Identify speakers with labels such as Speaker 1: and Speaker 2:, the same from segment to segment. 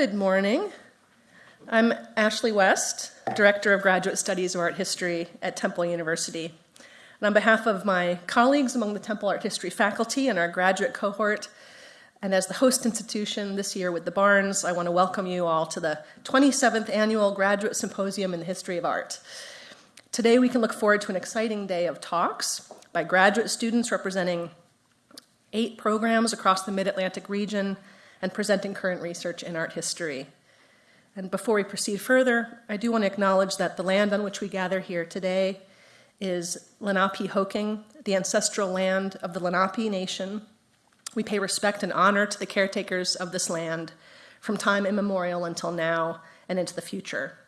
Speaker 1: Good morning. I'm Ashley West, Director of Graduate Studies of Art History at Temple University. And on behalf of my colleagues among the Temple Art History faculty and our graduate cohort, and as the host institution this year with the Barnes, I want to welcome you all to the 27th Annual Graduate Symposium in the History of Art. Today we can look forward to an exciting day of talks by graduate students representing eight programs across the Mid-Atlantic region and presenting current research in art history. And before we proceed further, I do want to acknowledge that the land on which we gather here today is Lenape Lenapehoking, the ancestral land of the Lenape Nation. We pay respect and honor to the caretakers of this land from time immemorial until now and into the future.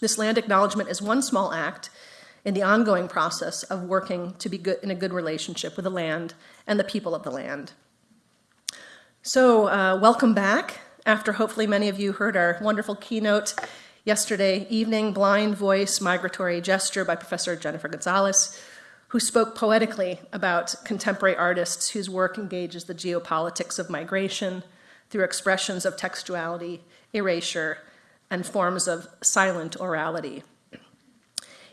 Speaker 1: This land acknowledgement is one small act in the ongoing process of working to be good in a good relationship with the land and the people of the land. So uh, welcome back after hopefully many of you heard our wonderful keynote yesterday evening, Blind Voice, Migratory Gesture by Professor Jennifer Gonzalez, who spoke poetically about contemporary artists whose work engages the geopolitics of migration through expressions of textuality, erasure, and forms of silent orality.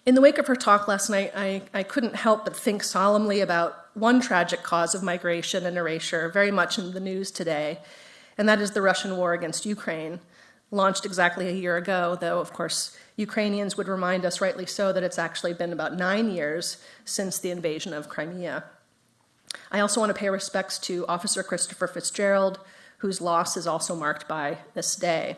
Speaker 1: In the wake of her talk last night, I, I couldn't help but think solemnly about one tragic cause of migration and erasure, very much in the news today, and that is the Russian war against Ukraine, launched exactly a year ago, though, of course, Ukrainians would remind us, rightly so, that it's actually been about nine years since the invasion of Crimea. I also want to pay respects to Officer Christopher Fitzgerald, whose loss is also marked by this day.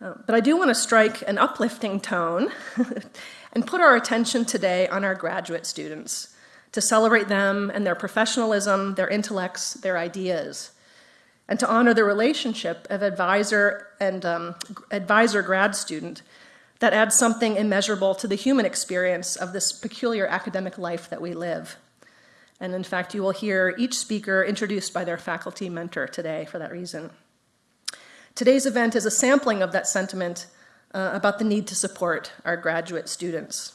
Speaker 1: Uh, but I do want to strike an uplifting tone and put our attention today on our graduate students to celebrate them and their professionalism, their intellects, their ideas, and to honor the relationship of advisor and um, advisor grad student that adds something immeasurable to the human experience of this peculiar academic life that we live. And in fact, you will hear each speaker introduced by their faculty mentor today for that reason. Today's event is a sampling of that sentiment uh, about the need to support our graduate students.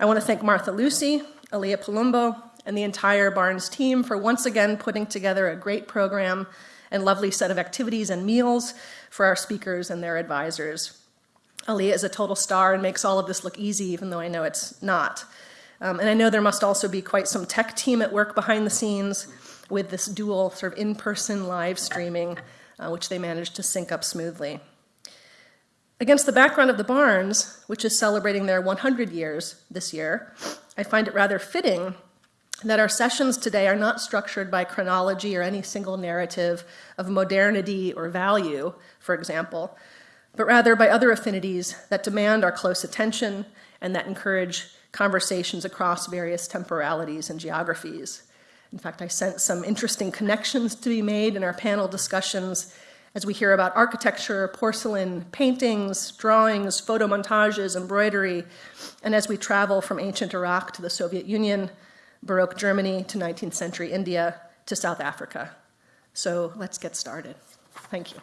Speaker 1: I want to thank Martha Lucy, Aaliyah Palumbo, and the entire Barnes team for once again putting together a great program and lovely set of activities and meals for our speakers and their advisors. Aaliyah is a total star and makes all of this look easy, even though I know it's not. Um, and I know there must also be quite some tech team at work behind the scenes with this dual sort of in-person live streaming uh, which they managed to sync up smoothly. Against the background of the Barnes, which is celebrating their 100 years this year, I find it rather fitting that our sessions today are not structured by chronology or any single narrative of modernity or value, for example, but rather by other affinities that demand our close attention and that encourage conversations across various temporalities and geographies. In fact, I sense some interesting connections to be made in our panel discussions as we hear about architecture, porcelain, paintings, drawings, photo montages, embroidery, and as we travel from ancient Iraq to the Soviet Union, Baroque Germany to 19th century India to South Africa. So let's get started. Thank you.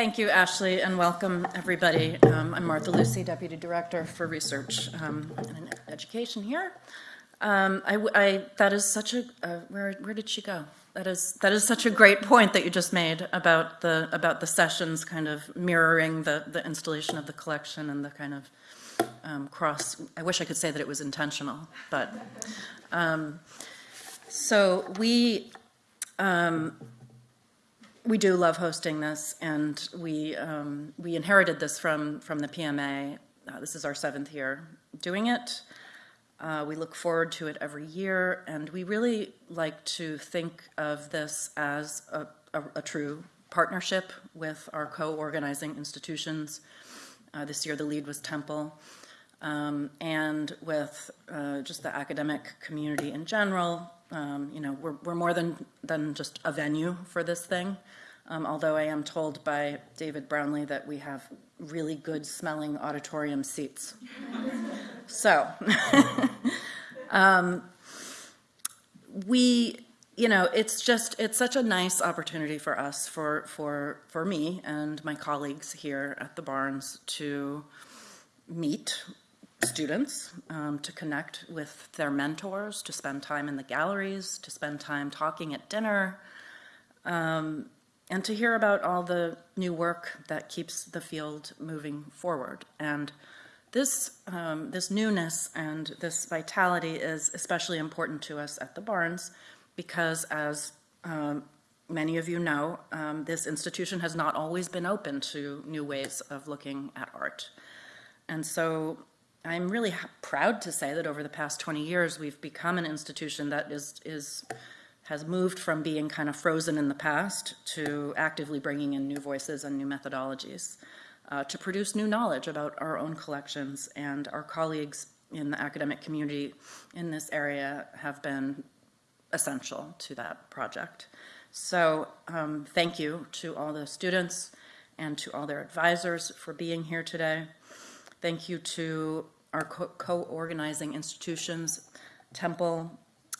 Speaker 2: Thank you, Ashley, and welcome, everybody. Um, I'm Martha Lucy, Deputy Director for Research um, and Education here. Um, I, I, that is such a, uh, where, where did she go? That is, that is such a great point that you just made about the, about the sessions kind of mirroring the, the installation of the collection and the kind of um, cross, I wish I could say that it was intentional, but, um, so we, um, we do love hosting this, and we um, we inherited this from from the PMA. Uh, this is our seventh year doing it. Uh, we look forward to it every year, and we really like to think of this as a, a, a true partnership with our co-organizing institutions. Uh, this year, the lead was Temple, um, and with uh, just the academic community in general, um, you know, we're, we're more than, than just a venue for this thing. Um, although I am told by David Brownlee that we have really good smelling auditorium seats. so, um, we, you know, it's just, it's such a nice opportunity for us, for, for, for me and my colleagues here at the Barnes to meet students um, to connect with their mentors, to spend time in the galleries, to spend time talking at dinner, um, and to hear about all the new work that keeps the field moving forward. And this, um, this newness and this vitality is especially important to us at the Barnes because as um, many of you know, um, this institution has not always been open to new ways of looking at art. And so I'm really proud to say that over the past 20 years, we've become an institution that is, is has moved from being kind of frozen in the past to actively bringing in new voices and new methodologies uh, to produce new knowledge about our own collections. And our colleagues in the academic community in this area have been essential to that project. So um, thank you to all the students and to all their advisors for being here today. Thank you to our co-organizing institutions, Temple,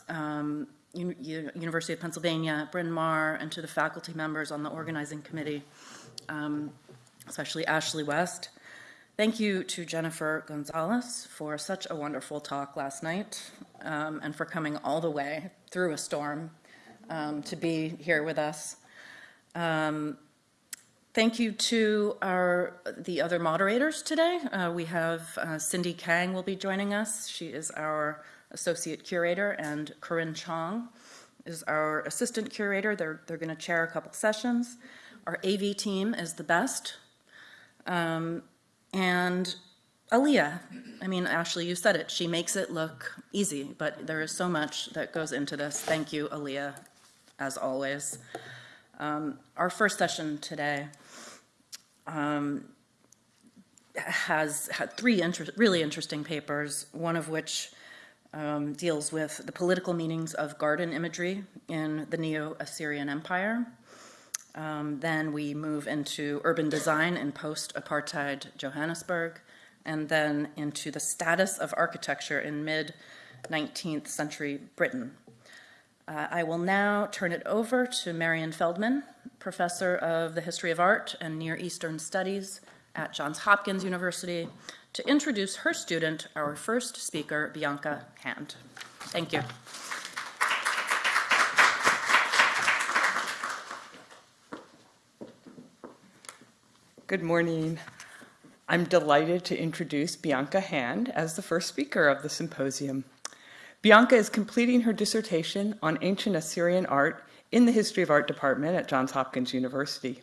Speaker 2: um, U University of Pennsylvania, Bryn Mawr, and to the faculty members on the organizing committee, um, especially Ashley West. Thank you to Jennifer Gonzalez for such a wonderful talk last night um, and for coming all the way through a storm um, to be here with us. Thank you to our the other moderators today. Uh, we have uh, Cindy Kang will be joining us. She is our associate curator, and Corinne Chong is our assistant curator. They're, they're going to chair a couple sessions. Our AV team is the best. Um, and Aaliyah, I mean, Ashley, you said it. She makes it look easy, but there is so much that goes into this. Thank you, Aaliyah, as always. Um, our first session today um, has had three inter really interesting papers, one of which um, deals with the political meanings of garden imagery in the Neo-Assyrian Empire. Um, then we move into urban design in post-apartheid Johannesburg, and then into the status of architecture in mid-19th century Britain. Uh, I will now turn it over to Marian Feldman, professor of the history of art and Near Eastern studies at Johns Hopkins University, to introduce her student, our first speaker, Bianca Hand. Thank you.
Speaker 3: Good morning. I'm delighted to introduce Bianca Hand as the first speaker of the symposium. Bianca is completing her dissertation on ancient Assyrian art in the History of Art department at Johns Hopkins University.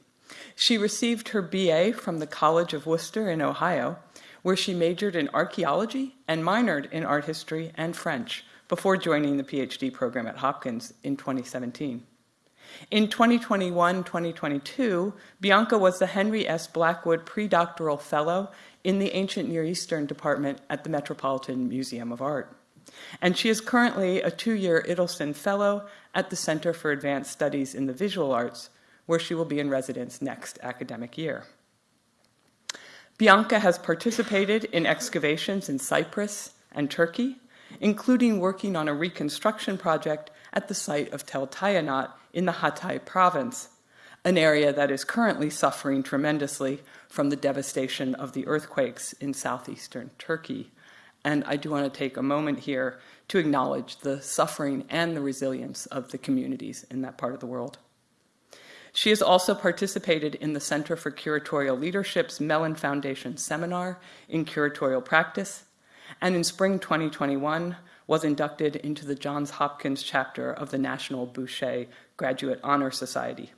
Speaker 3: She received her BA from the College of Wooster in Ohio where she majored in archaeology and minored in art history and French before joining the PhD program at Hopkins in 2017. In 2021-2022, Bianca was the Henry S. Blackwood Predoctoral Fellow in the Ancient Near Eastern Department at the Metropolitan Museum of Art. And she is currently a two-year Ittleson Fellow at the Center for Advanced Studies in the Visual Arts, where she will be in residence next academic year. Bianca has participated in excavations in Cyprus and Turkey, including working on a reconstruction project at the site of Tell Tayinat in the Hatay province, an area that is currently suffering tremendously from the devastation of the earthquakes in southeastern Turkey. And I do want to take a moment here to acknowledge the suffering and the resilience of the communities in that part of the world. She has also participated in the Center for Curatorial Leadership's Mellon Foundation seminar in curatorial practice, and in spring 2021 was inducted into the Johns Hopkins chapter of the National Bouchet Graduate Honor Society.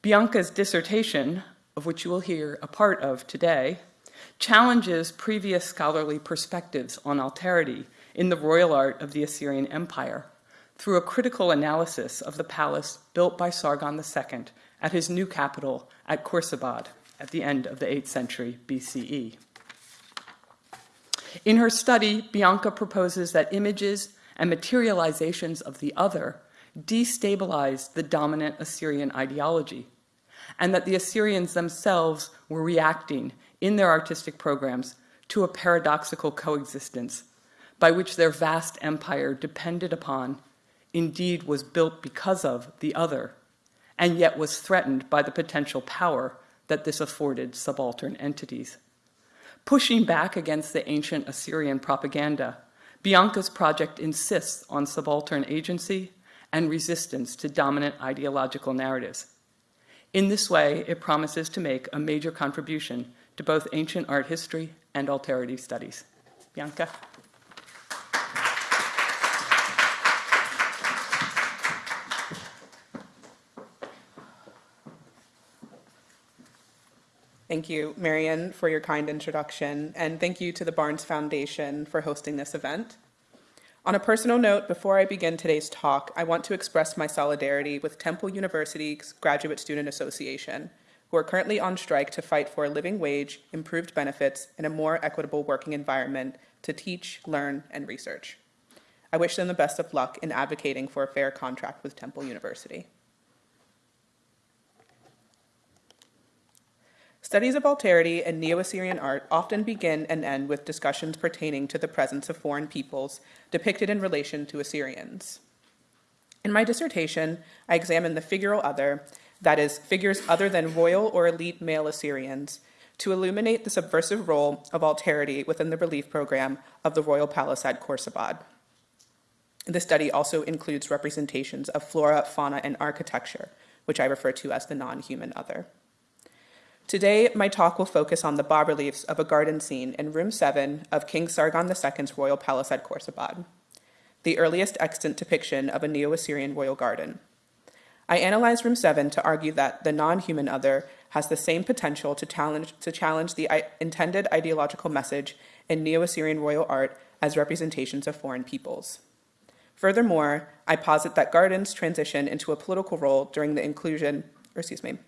Speaker 3: Bianca's dissertation, of which you will hear a part of today, challenges previous scholarly perspectives on alterity in the royal art of the Assyrian Empire through a critical analysis of the palace built by Sargon II at his new capital at Khorsabad at the end of the 8th century BCE. In her study, Bianca proposes that images and materializations of the other destabilized the dominant Assyrian ideology, and that the Assyrians themselves were reacting in their artistic programs to a paradoxical coexistence by which their vast empire depended upon indeed was built because of the other, and yet was threatened by the potential power that this afforded subaltern entities. Pushing back against the ancient Assyrian propaganda, Bianca's project insists on subaltern agency and resistance to dominant ideological narratives. In this way, it promises to make a major contribution to both ancient art history and alterity studies. Bianca?
Speaker 4: Thank you, Marian, for your kind introduction, and thank you to the Barnes Foundation for hosting this event. On a personal note, before I begin today's talk, I want to express my solidarity with Temple University's Graduate Student Association, who are currently on strike to fight for a living wage, improved benefits, and a more equitable working environment to teach, learn, and research. I wish them the best of luck in advocating for a fair contract with Temple University. Studies of alterity and Neo-Assyrian art often begin and end with discussions pertaining to the presence of foreign peoples depicted in relation to Assyrians. In my dissertation, I examined the figural other, that is, figures other than royal or elite male Assyrians, to illuminate the subversive role of alterity within the relief program of the royal palace at Khorsabad. The study also includes representations of flora, fauna, and architecture, which I refer to as the non-human other. Today, my talk will focus on the bas-reliefs of a garden scene in room 7 of King Sargon II's royal palace at Khorsabad, the earliest extant depiction of a Neo-Assyrian royal garden. I analyzed room 7 to argue that the non-human other has the same potential to challenge, to challenge the intended ideological message in Neo-Assyrian royal art as representations of foreign peoples. Furthermore, I posit that gardens transition into a political role during the inclusion, or excuse me,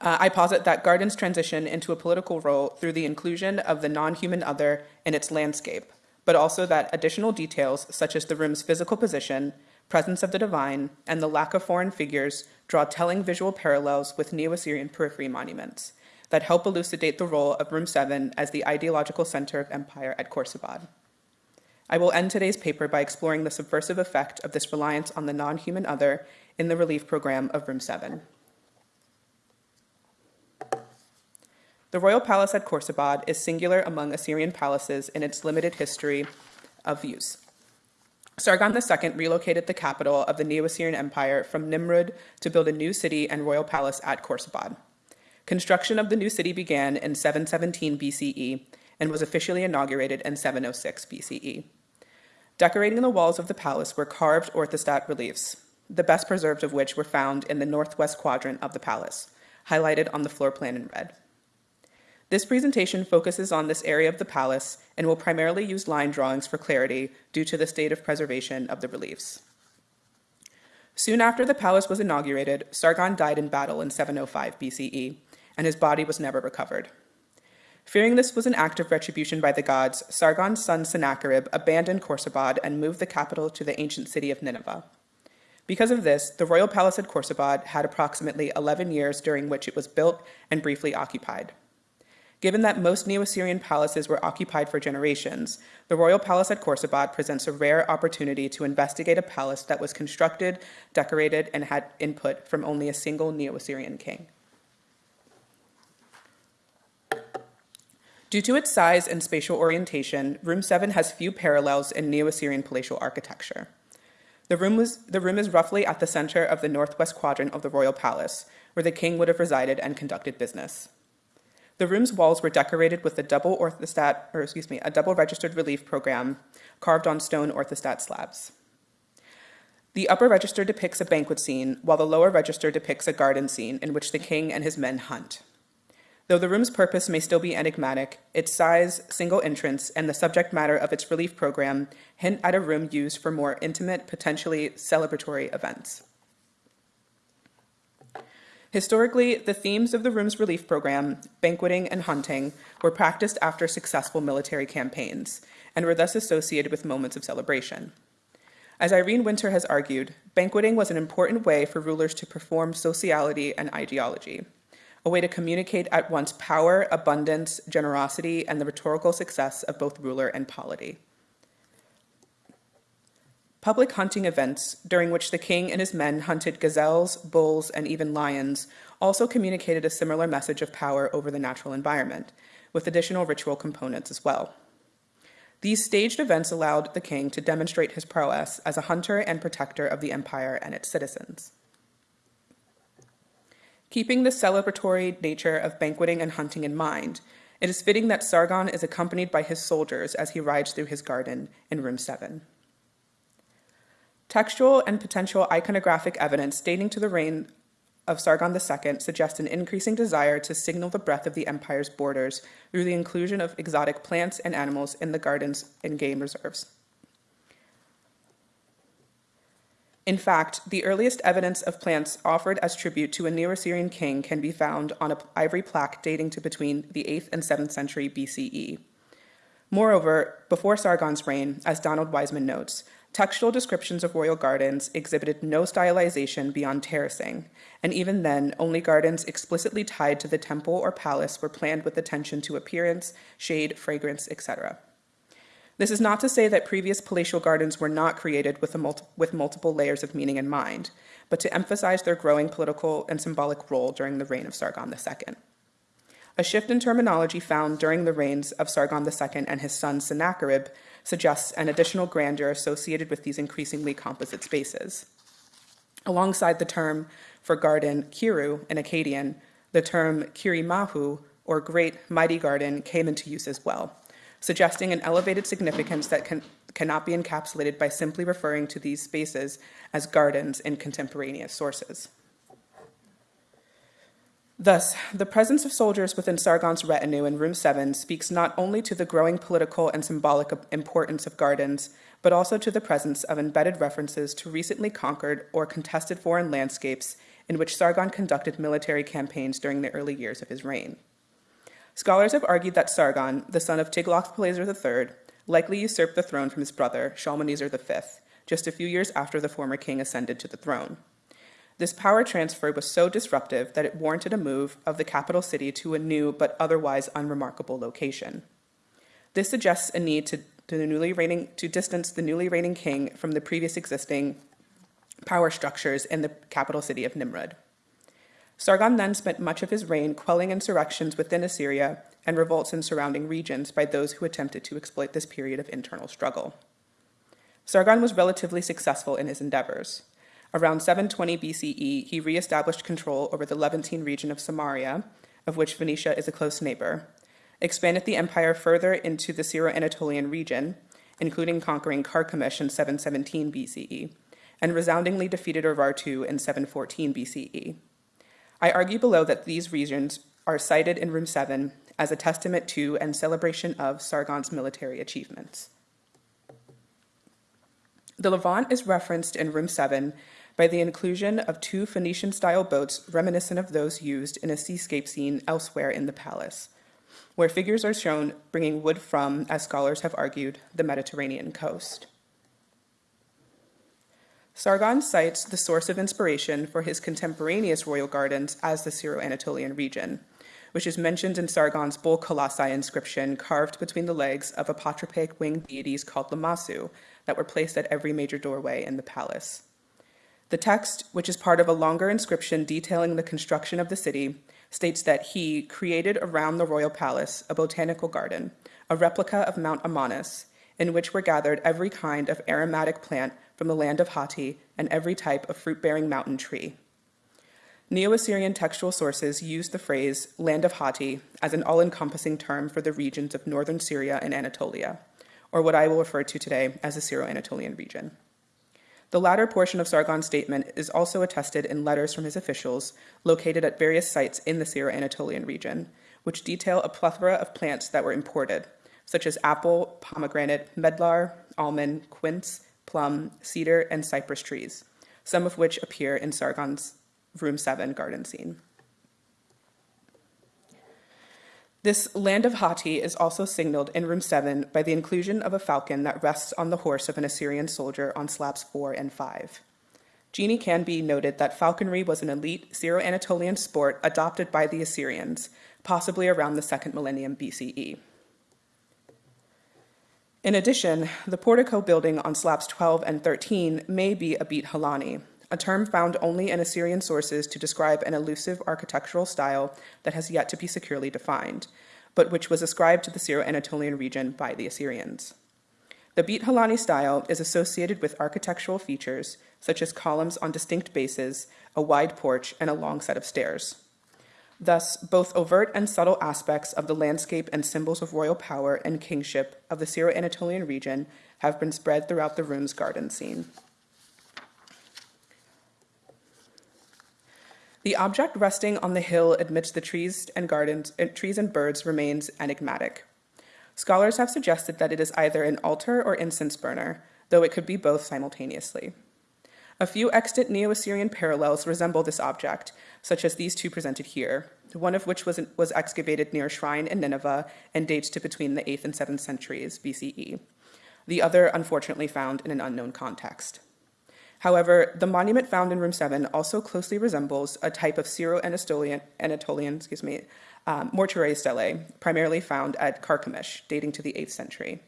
Speaker 4: uh, I posit that gardens transition into a political role through the inclusion of the non-human other in its landscape, but also that additional details such as the room's physical position, presence of the divine, and the lack of foreign figures draw telling visual parallels with Neo-Assyrian periphery monuments that help elucidate the role of Room 7 as the ideological center of empire at Khorsabad. I will end today's paper by exploring the subversive effect of this reliance on the non-human other in the relief program of Room 7. The royal palace at Khorsabad is singular among Assyrian palaces in its limited history of use. Sargon II relocated the capital of the Neo-Assyrian Empire from Nimrud to build a new city and royal palace at Khorsabad. Construction of the new city began in 717 BCE and was officially inaugurated in 706 BCE. Decorating the walls of the palace were carved orthostat reliefs, the best preserved of which were found in the northwest quadrant of the palace, highlighted on the floor plan in red. This presentation focuses on this area of the palace and will primarily use line drawings for clarity due to the state of preservation of the reliefs. Soon after the palace was inaugurated, Sargon died in battle in 705 BCE, and his body was never recovered. Fearing this was an act of retribution by the gods, Sargon's son Sennacherib abandoned Khorsabad and moved the capital to the ancient city of Nineveh. Because of this, the royal palace at Khorsabad had approximately 11 years during which it was built and briefly occupied. Given that most Neo-Assyrian palaces were occupied for generations, the royal palace at Khorsabad presents a rare opportunity to investigate a palace that was constructed, decorated, and had input from only a single Neo-Assyrian king. Due to its size and spatial orientation, Room 7 has few parallels in Neo-Assyrian palatial architecture. The room, was, the room is roughly at the center of the northwest quadrant of the royal palace, where the king would have resided and conducted business. The room's walls were decorated with a double orthostat, or excuse me, a double registered relief program carved on stone orthostat slabs. The upper register depicts a banquet scene, while the lower register depicts a garden scene in which the king and his men hunt. Though the room's purpose may still be enigmatic, its size, single entrance, and the subject matter of its relief program hint at a room used for more intimate, potentially celebratory events. Historically, the themes of the room's relief program, banqueting and hunting, were practiced after successful military campaigns and were thus associated with moments of celebration. As Irene Winter has argued, banqueting was an important way for rulers to perform sociality and ideology, a way to communicate at once power, abundance, generosity, and the rhetorical success of both ruler and polity. Public hunting events, during which the king and his men hunted gazelles, bulls, and even lions, also communicated a similar message of power over the natural environment, with additional ritual components as well. These staged events allowed the king to demonstrate his prowess as a hunter and protector of the empire and its citizens. Keeping the celebratory nature of banqueting and hunting in mind, it is fitting that Sargon is accompanied by his soldiers as he rides through his garden in room 7. Textual and potential iconographic evidence dating to the reign of Sargon II suggest an increasing desire to signal the breadth of the empire's borders through the inclusion of exotic plants and animals in the gardens and game reserves. In fact, the earliest evidence of plants offered as tribute to a Neo-Assyrian king can be found on an ivory plaque dating to between the 8th and 7th century BCE. Moreover, before Sargon's reign, as Donald Wiseman notes, textual descriptions of royal gardens exhibited no stylization beyond terracing, and even then, only gardens explicitly tied to the temple or palace were planned with attention to appearance, shade, fragrance, etc. This is not to say that previous palatial gardens were not created with, with multiple layers of meaning in mind, but to emphasize their growing political and symbolic role during the reign of Sargon II. A shift in terminology found during the reigns of Sargon II and his son Sennacherib suggests an additional grandeur associated with these increasingly composite spaces. Alongside the term for garden kiru in Akkadian, the term kirimahu, or great mighty garden, came into use as well suggesting an elevated significance that can, cannot be encapsulated by simply referring to these spaces as gardens in contemporaneous sources. Thus, the presence of soldiers within Sargon's retinue in Room 7 speaks not only to the growing political and symbolic importance of gardens, but also to the presence of embedded references to recently conquered or contested foreign landscapes in which Sargon conducted military campaigns during the early years of his reign. Scholars have argued that Sargon, the son of Tiglath-Pileser III, likely usurped the throne from his brother, Shalmaneser V, just a few years after the former king ascended to the throne. This power transfer was so disruptive that it warranted a move of the capital city to a new but otherwise unremarkable location. This suggests a need to, to, reigning, to distance the newly reigning king from the previous existing power structures in the capital city of Nimrud. Sargon then spent much of his reign quelling insurrections within Assyria and revolts in surrounding regions by those who attempted to exploit this period of internal struggle. Sargon was relatively successful in his endeavors. Around 720 BCE, he reestablished control over the Levantine region of Samaria, of which Phoenicia is a close neighbor, expanded the empire further into the Syro Anatolian region, including conquering Carchemish in 717 BCE, and resoundingly defeated Urartu in 714 BCE. I argue below that these regions are cited in Room 7 as a testament to and celebration of Sargon's military achievements. The Levant is referenced in Room 7 by the inclusion of two Phoenician style boats reminiscent of those used in a seascape scene elsewhere in the palace, where figures are shown bringing wood from, as scholars have argued, the Mediterranean coast. Sargon cites the source of inspiration for his contemporaneous royal gardens as the Syro-Anatolian region, which is mentioned in Sargon's Bull Colossi inscription carved between the legs of apotropaic winged deities called Lamassu that were placed at every major doorway in the palace. The text, which is part of a longer inscription detailing the construction of the city, states that he created around the royal palace a botanical garden, a replica of Mount Amanus, in which were gathered every kind of aromatic plant from the land of Hatti and every type of fruit bearing mountain tree. Neo Assyrian textual sources use the phrase land of Hatti as an all encompassing term for the regions of northern Syria and Anatolia, or what I will refer to today as the Syro Anatolian region. The latter portion of Sargon's statement is also attested in letters from his officials located at various sites in the Syro Anatolian region, which detail a plethora of plants that were imported, such as apple, pomegranate, medlar, almond, quince, plum, cedar, and cypress trees, some of which appear in Sargon's Room 7 garden scene. This land of Hatti is also signaled in Room 7 by the inclusion of a falcon that rests on the horse of an Assyrian soldier on slabs 4 and 5. Jeanny Canby noted that falconry was an elite Syro Anatolian sport adopted by the Assyrians, possibly around the second millennium BCE. In addition, the portico building on slabs 12 and 13 may be a Bit Hilani, a term found only in Assyrian sources to describe an elusive architectural style that has yet to be securely defined, but which was ascribed to the Syro-Anatolian region by the Assyrians. The Bit Hilani style is associated with architectural features such as columns on distinct bases, a wide porch, and a long set of stairs. Thus, both overt and subtle aspects of the landscape and symbols of royal power and kingship of the Syro Anatolian region have been spread throughout the room's garden scene. The object resting on the hill amidst the trees and gardens, uh, trees and birds remains enigmatic. Scholars have suggested that it is either an altar or incense burner, though it could be both simultaneously. A few extant Neo Assyrian parallels resemble this object, such as these two presented here, one of which was, was excavated near a shrine in Nineveh and dates to between the 8th and 7th centuries BCE. The other, unfortunately, found in an unknown context. However, the monument found in room 7 also closely resembles a type of Syro-Anatolian Anatolian, excuse me, um, mortuary stele, primarily found at Carchemish, dating to the 8th century.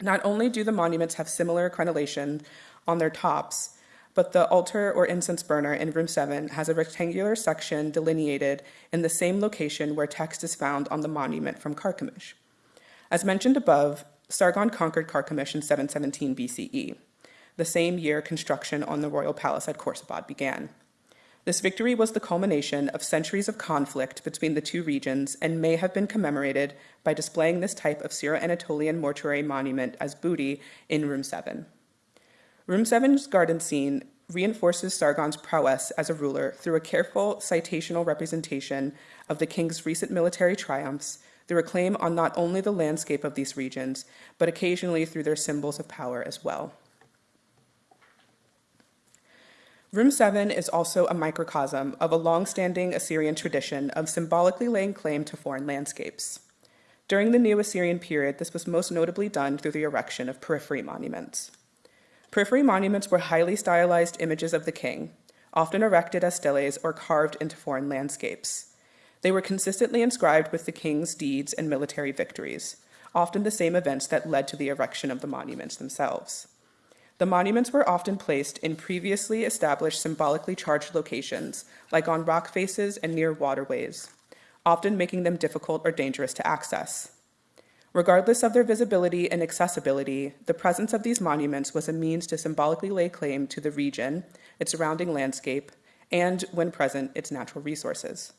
Speaker 4: Not only do the monuments have similar crenellation on their tops, but the altar or incense burner in room 7 has a rectangular section delineated in the same location where text is found on the monument from Carchemish. As mentioned above, Sargon conquered Carchemish in 717 BCE, the same year construction on the royal palace at Khorsabad began. This victory was the culmination of centuries of conflict between the two regions and may have been commemorated by displaying this type of Syro-Anatolian mortuary monument as booty in room 7. Room 7's garden scene reinforces Sargon's prowess as a ruler through a careful citational representation of the king's recent military triumphs, through a claim on not only the landscape of these regions, but occasionally through their symbols of power as well. Room 7 is also a microcosm of a long-standing Assyrian tradition of symbolically laying claim to foreign landscapes. During the Neo-Assyrian period, this was most notably done through the erection of periphery monuments. Periphery monuments were highly stylized images of the king, often erected as steles or carved into foreign landscapes. They were consistently inscribed with the king's deeds and military victories, often the same events that led to the erection of the monuments themselves. The monuments were often placed in previously established symbolically charged locations, like on rock faces and near waterways, often making them difficult or dangerous to access. Regardless of their visibility and accessibility, the presence of these monuments was a means to symbolically lay claim to the region, its surrounding landscape, and, when present, its natural resources.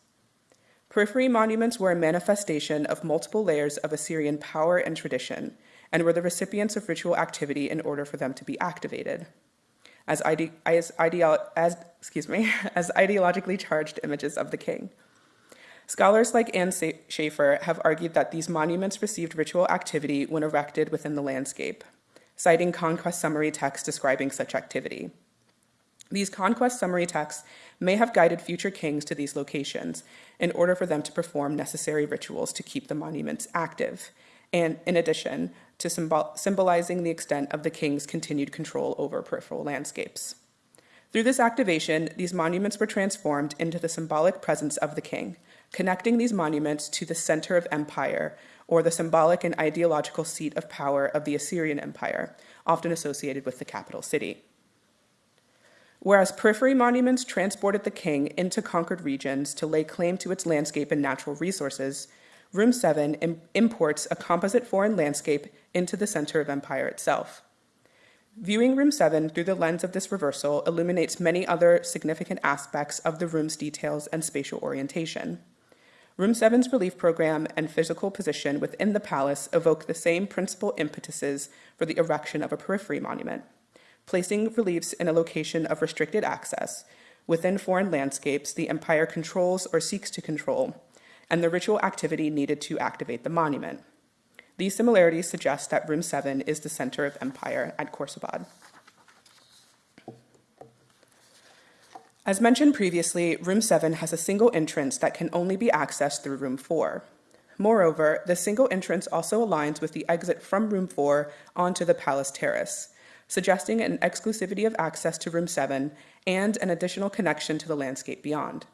Speaker 4: Periphery monuments were a manifestation of multiple layers of Assyrian power and tradition, and were the recipients of ritual activity in order for them to be activated. As, ide- as, as, excuse me, as ideologically charged images of the king. Scholars like Ann Shafer have argued that these monuments received ritual activity when erected within the landscape, citing conquest summary texts describing such activity. These conquest summary texts may have guided future kings to these locations in order for them to perform necessary rituals to keep the monuments active, and in addition to symbol- symbolizing the extent of the king's continued control over peripheral landscapes. Through this activation, these monuments were transformed into the symbolic presence of the king, connecting these monuments to the center of empire, or the symbolic and ideological seat of power of the Assyrian Empire, often associated with the capital city. Whereas periphery monuments transported the king into conquered regions to lay claim to its landscape and natural resources, Room 7 Im- imports a composite foreign landscape into the center of empire itself. Viewing Room 7 through the lens of this reversal illuminates many other significant aspects of the room's details and spatial orientation. Room 7's relief program and physical position within the palace evoke the same principal impetuses for the erection of a periphery monument, placing reliefs in a location of restricted access within foreign landscapes the empire controls or seeks to control, and the ritual activity needed to activate the monument. These similarities suggest that Room 7 is the center of empire at Khorsabad. As mentioned previously, room 7 has a single entrance that can only be accessed through room 4. Moreover, the single entrance also aligns with the exit from room 4 onto the palace terrace, suggesting an exclusivity of access to room 7 and an additional connection to the landscape beyond.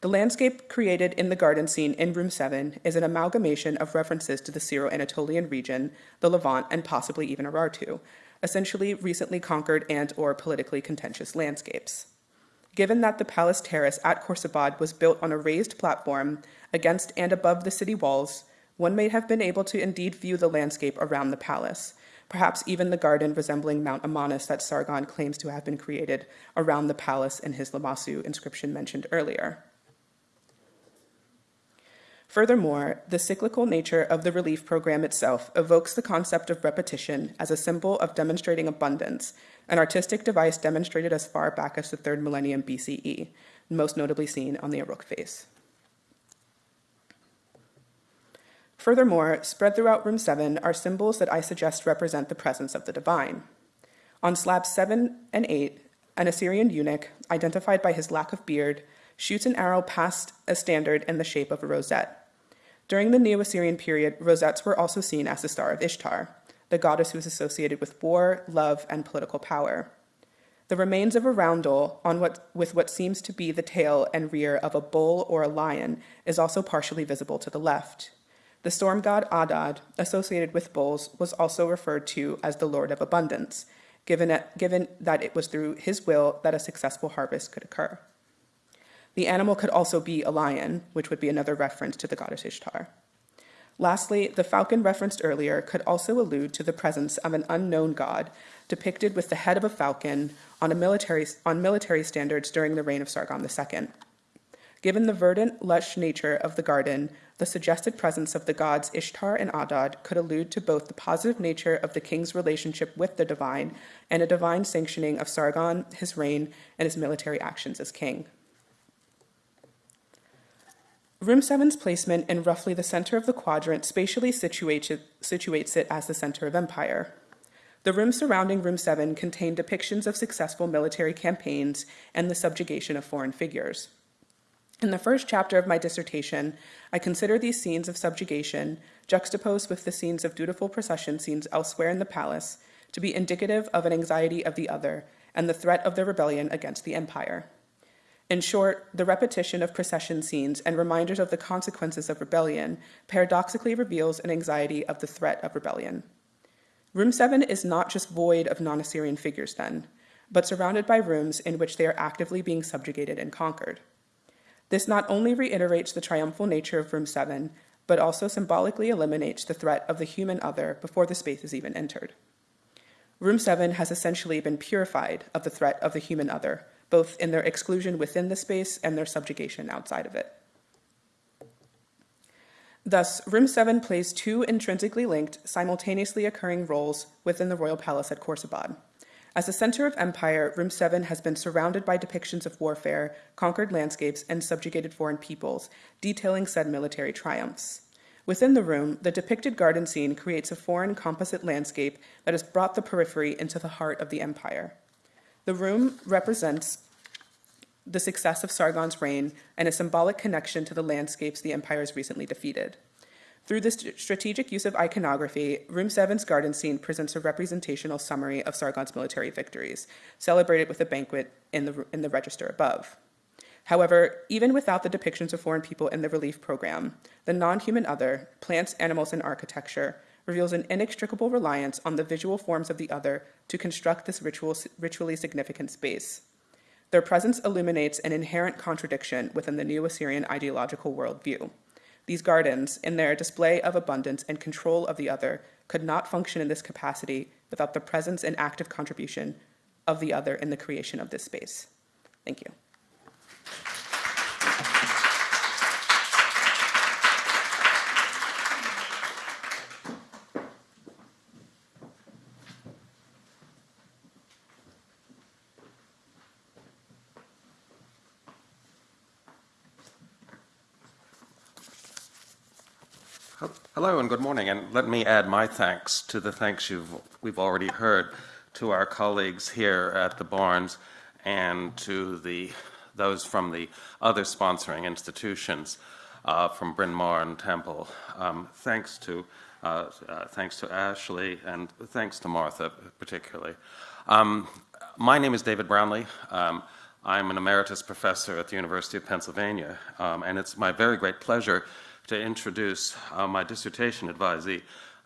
Speaker 4: The landscape created in the garden scene in room 7 is an amalgamation of references to the Syro Anatolian region, the Levant, and possibly even Urartu, essentially recently conquered and or politically contentious landscapes. Given that the palace terrace at Khorsabad was built on a raised platform against and above the city walls, one may have been able to indeed view the landscape around the palace, perhaps even the garden resembling Mount Amanus that Sargon claims to have been created around the palace in his Lamassu inscription mentioned earlier. Furthermore, the cyclical nature of the relief program itself evokes the concept of repetition as a symbol of demonstrating abundance, an artistic device demonstrated as far back as the third millennium BCE, most notably seen on the Uruk vase. Furthermore, spread throughout room 7 are symbols that I suggest represent the presence of the divine. On slabs 7 and 8, an Assyrian eunuch, identified by his lack of beard, shoots an arrow past a standard in the shape of a rosette. During the Neo Assyrian period, rosettes were also seen as the star of Ishtar, the goddess who was associated with war, love, and political power. The remains of a roundel on what, with what seems to be the tail and rear of a bull or a lion is also partially visible to the left. The storm god Adad, associated with bulls, was also referred to as the Lord of Abundance, given, given that it was through his will that a successful harvest could occur. The animal could also be a lion, which would be another reference to the goddess Ishtar. Lastly, the falcon referenced earlier could also allude to the presence of an unknown god depicted with the head of a falcon on, a military, on military standards during the reign of Sargon II. Given the verdant, lush nature of the garden, the suggested presence of the gods Ishtar and Adad could allude to both the positive nature of the king's relationship with the divine and a divine sanctioning of Sargon, his reign, and his military actions as king. Room 7's placement in roughly the center of the quadrant spatially situates it, situates it as the center of empire. The rooms surrounding Room 7 contain depictions of successful military campaigns and the subjugation of foreign figures. In the first chapter of my dissertation, I consider these scenes of subjugation, juxtaposed with the scenes of dutiful procession scenes elsewhere in the palace, to be indicative of an anxiety of the other and the threat of the rebellion against the empire. In short, the repetition of procession scenes and reminders of the consequences of rebellion paradoxically reveals an anxiety of the threat of rebellion. Room 7 is not just void of non Assyrian figures, then, but surrounded by rooms in which they are actively being subjugated and conquered. This not only reiterates the triumphal nature of Room 7, but also symbolically eliminates the threat of the human other before the space is even entered. Room 7 has essentially been purified of the threat of the human other, both in their exclusion within the space and their subjugation outside of it. Thus, Room 7 plays two intrinsically linked, simultaneously occurring roles within the royal palace at Khorsabad. As a center of empire, Room 7 has been surrounded by depictions of warfare, conquered landscapes, and subjugated foreign peoples, detailing said military triumphs. Within the room, the depicted garden scene creates a foreign composite landscape that has brought the periphery into the heart of the empire. The room represents the success of Sargon's reign and a symbolic connection to the landscapes the empire has recently defeated. Through this strategic use of iconography, Room 7's garden scene presents a representational summary of Sargon's military victories, celebrated with a banquet in the, in the register above. However, even without the depictions of foreign people in the relief program, the non human other, plants, animals, and architecture, reveals an inextricable reliance on the visual forms of the other to construct this ritual, ritually significant space. Their presence illuminates an inherent contradiction within the Neo Assyrian ideological worldview. These gardens, in their display of abundance and control of the other, could not function in this capacity without the presence and active contribution of the other in the creation of this space. Thank you.
Speaker 5: Hello and good morning, and let me add my thanks to the thanks we've already heard to our colleagues here at the Barnes and to the, those from the other sponsoring institutions, uh, from Bryn Mawr and Temple. Um, thanks to uh, uh, thanks to Ashley and thanks to Martha particularly. Um, my name is David Brownlee. Um, I'm an emeritus professor at the University of Pennsylvania, um, and it's my very great pleasure to introduce uh, my dissertation advisee,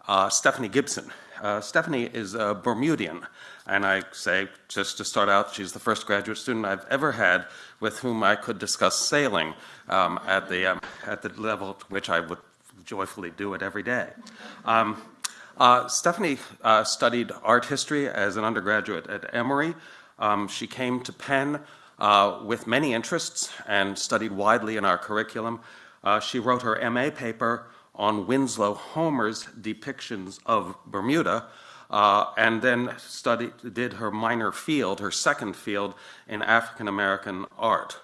Speaker 5: uh, Stephanie Gibson. uh, Stephanie is a Bermudian. And I say, just to start out, she's the first graduate student I've ever had with whom I could discuss sailing um, at, the, um, at the level to which I would joyfully do it every day. Um, uh, Stephanie uh, studied art history as an undergraduate at Emory. Um, she came to Penn uh, with many interests and studied widely in our curriculum. Uh, she wrote her MA paper on Winslow Homer's depictions of Bermuda, uh, and then studied, did her minor field, her second field, in African American art.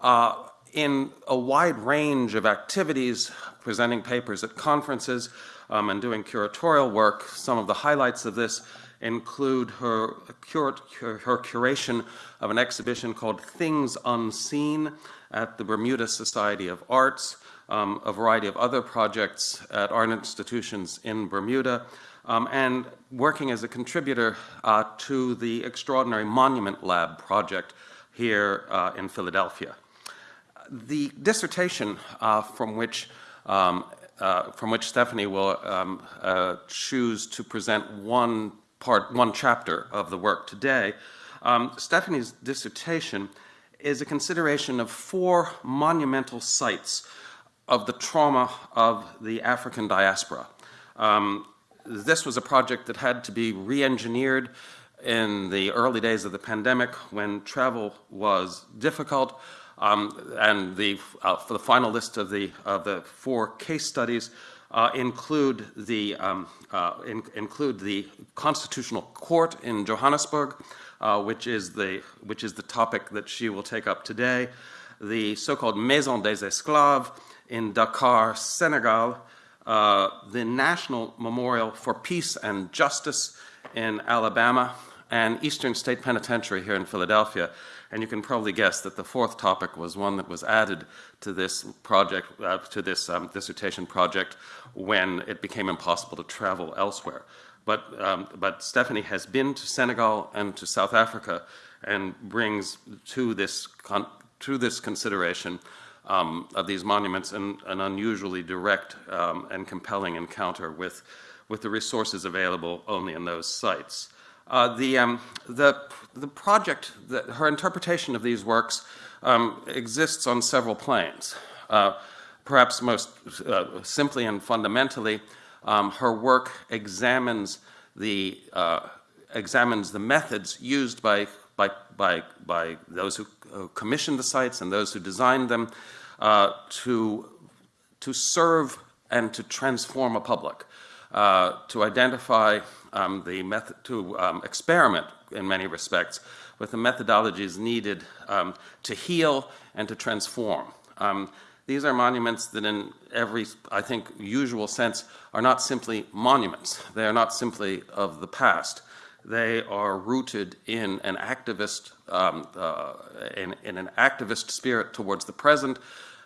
Speaker 5: Uh, in a wide range of activities, presenting papers at conferences um, and doing curatorial work, some of the highlights of this include her, her curation of an exhibition called Things Unseen at the Bermuda Society of Arts, um, a variety of other projects at art institutions in Bermuda, um, and working as a contributor uh, to the Extraordinary Monument Lab project here uh, in Philadelphia. The dissertation uh, from which um, uh, from which Stephanie will um, uh, choose to present one part, one chapter of the work today. Um, Stephanie's dissertation is a consideration of four monumental sites of the trauma of the African diaspora. Um, this was a project that had to be re-engineered in the early days of the pandemic when travel was difficult. Um, and the, uh, for the final list of the, of the four case studies uh, include, the, um, uh, in, include the Constitutional Court in Johannesburg, uh, which, is the, which is the topic that she will take up today, the so-called Maison des Esclaves in Dakar, Senegal, uh, the National Memorial for Peace and Justice in Alabama, and Eastern State Penitentiary here in Philadelphia. And you can probably guess that the fourth topic was one that was added to this project, uh, to this um, dissertation project when it became impossible to travel elsewhere. But, um, but Stephanie has been to Senegal and to South Africa and brings to this, to this consideration um, of these monuments an, an unusually direct um, and compelling encounter with, with the resources available only in those sites. Uh, the, um, the, the project, the, her interpretation of these works um, exists on several planes. Uh, perhaps most uh, simply and fundamentally, um, her work examines the, uh, examines the methods used by, by, by, by those who commissioned the sites and those who designed them uh, to, to serve and to transform a public, to identify um, the method, to um, experiment in many respects with the methodologies needed um, to heal and to transform. Um, these are monuments that in every, I think, usual sense are not simply monuments. They are not simply of the past. They are rooted in an activist, um, uh, in, in an activist spirit towards the present,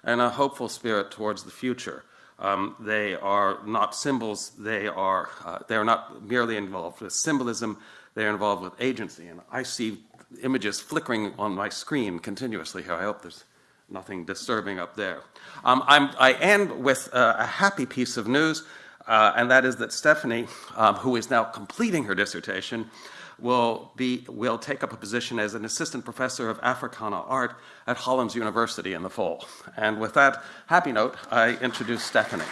Speaker 5: and a hopeful spirit towards the future. Um, they are not symbols, they are, uh, they are not merely involved with symbolism, they are involved with agency. And I see images flickering on my screen continuously here. I hope there's nothing disturbing up there. Um, i end with uh, a happy piece of news, uh, and that is that Stephanie, um, who is now completing her dissertation, will, be, will take up a position as an assistant professor of Africana art at Hollins University in the fall. And with that happy note, I introduce Stephanie.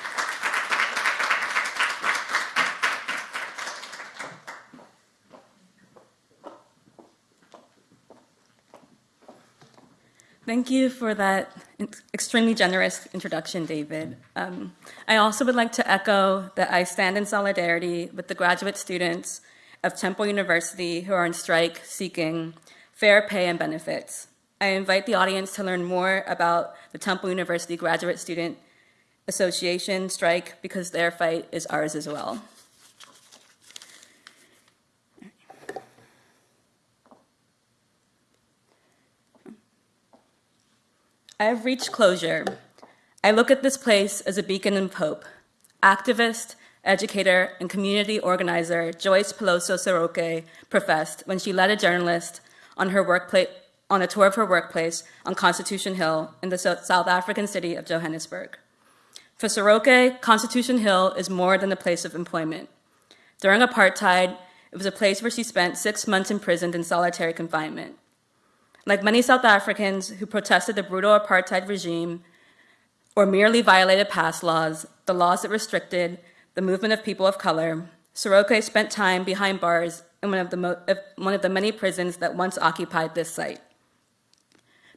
Speaker 6: Thank you for that extremely generous introduction, David. Um, I also would like to echo that I stand in solidarity with the graduate students of Temple University who are on strike seeking fair pay and benefits. I invite the audience to learn more about the Temple University Graduate Student Association strike because their fight is ours as well. I have reached closure. I look at this place as a beacon of hope. Activist, educator, and community organizer Joyce Piliso Seroke professed when she led a journalist on her workplace on a tour of her workplace on Constitution Hill in the South African city of Johannesburg. For Seroke, Constitution Hill is more than a place of employment. During apartheid, it was a place where she spent six months imprisoned in solitary confinement. Like many South Africans who protested the brutal apartheid regime or merely violated past laws, the laws that restricted the movement of people of color, Seroke spent time behind bars in one of the, one of the many prisons that once occupied this site.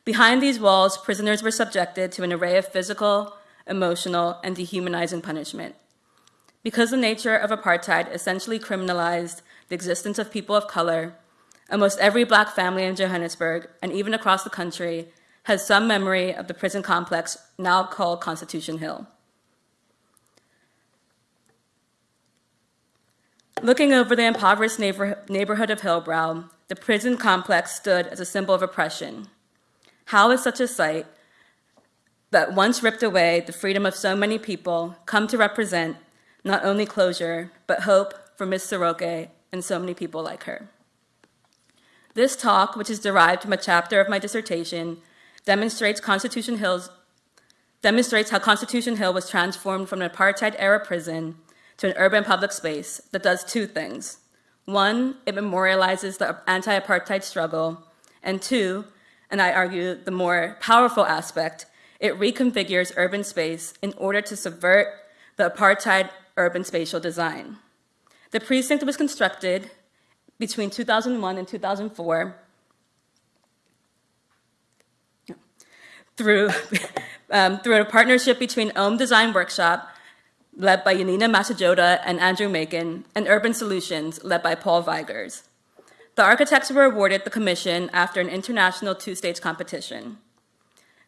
Speaker 6: Behind these walls, prisoners were subjected to an array of physical, emotional, and dehumanizing punishment. Because the nature of apartheid essentially criminalized the existence of people of color, almost every black family in Johannesburg, and even across the country, has some memory of the prison complex now called Constitution Hill. Looking over the impoverished neighbor- neighborhood of Hillbrow, the prison complex stood as a symbol of oppression. How is such a site that once ripped away the freedom of so many people come to represent not only closure, but hope for Miss Seroke and so many people like her? This talk, which is derived from a chapter of my dissertation, demonstrates Constitution Hill's demonstrates how Constitution Hill was transformed from an apartheid era prison to an urban public space that does two things. One, it memorializes the anti apartheid struggle, and two, and I argue the more powerful aspect, it reconfigures urban space in order to subvert the apartheid urban spatial design. The precinct was constructed between 2001 and 2004 through, um, through a partnership between OMM Design Workshop, led by Janina Masojada and Andrew Makin, and Urban Solutions, led by Paul Wygers. The architects were awarded the commission after an international two-stage competition.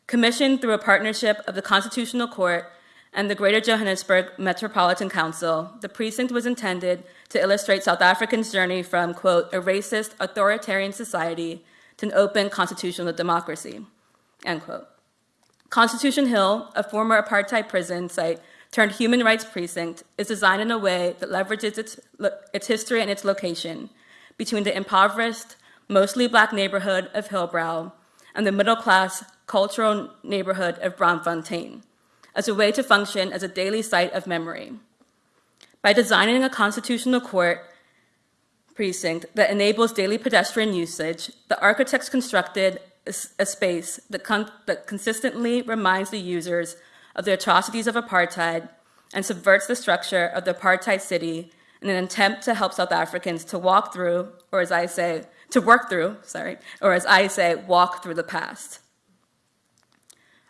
Speaker 6: Commissioned through a partnership of the Constitutional Court and the Greater Johannesburg Metropolitan Council, the precinct was intended to illustrate South Africans' journey from, quote, a racist, authoritarian society to an open constitutional democracy, end quote. Constitution Hill, a former apartheid prison site turned human rights precinct, is designed in a way that leverages its, its history and its location between the impoverished, mostly black neighborhood of Hillbrow and the middle class cultural neighborhood of Braamfontein as a way to function as a daily site of memory. By designing a constitutional court precinct that enables daily pedestrian usage, the architects constructed a, a space that, con that consistently reminds the users of the atrocities of apartheid and subverts the structure of the apartheid city in an attempt to help South Africans to walk through, or as I say, to work through, sorry, or as I say, walk through the past.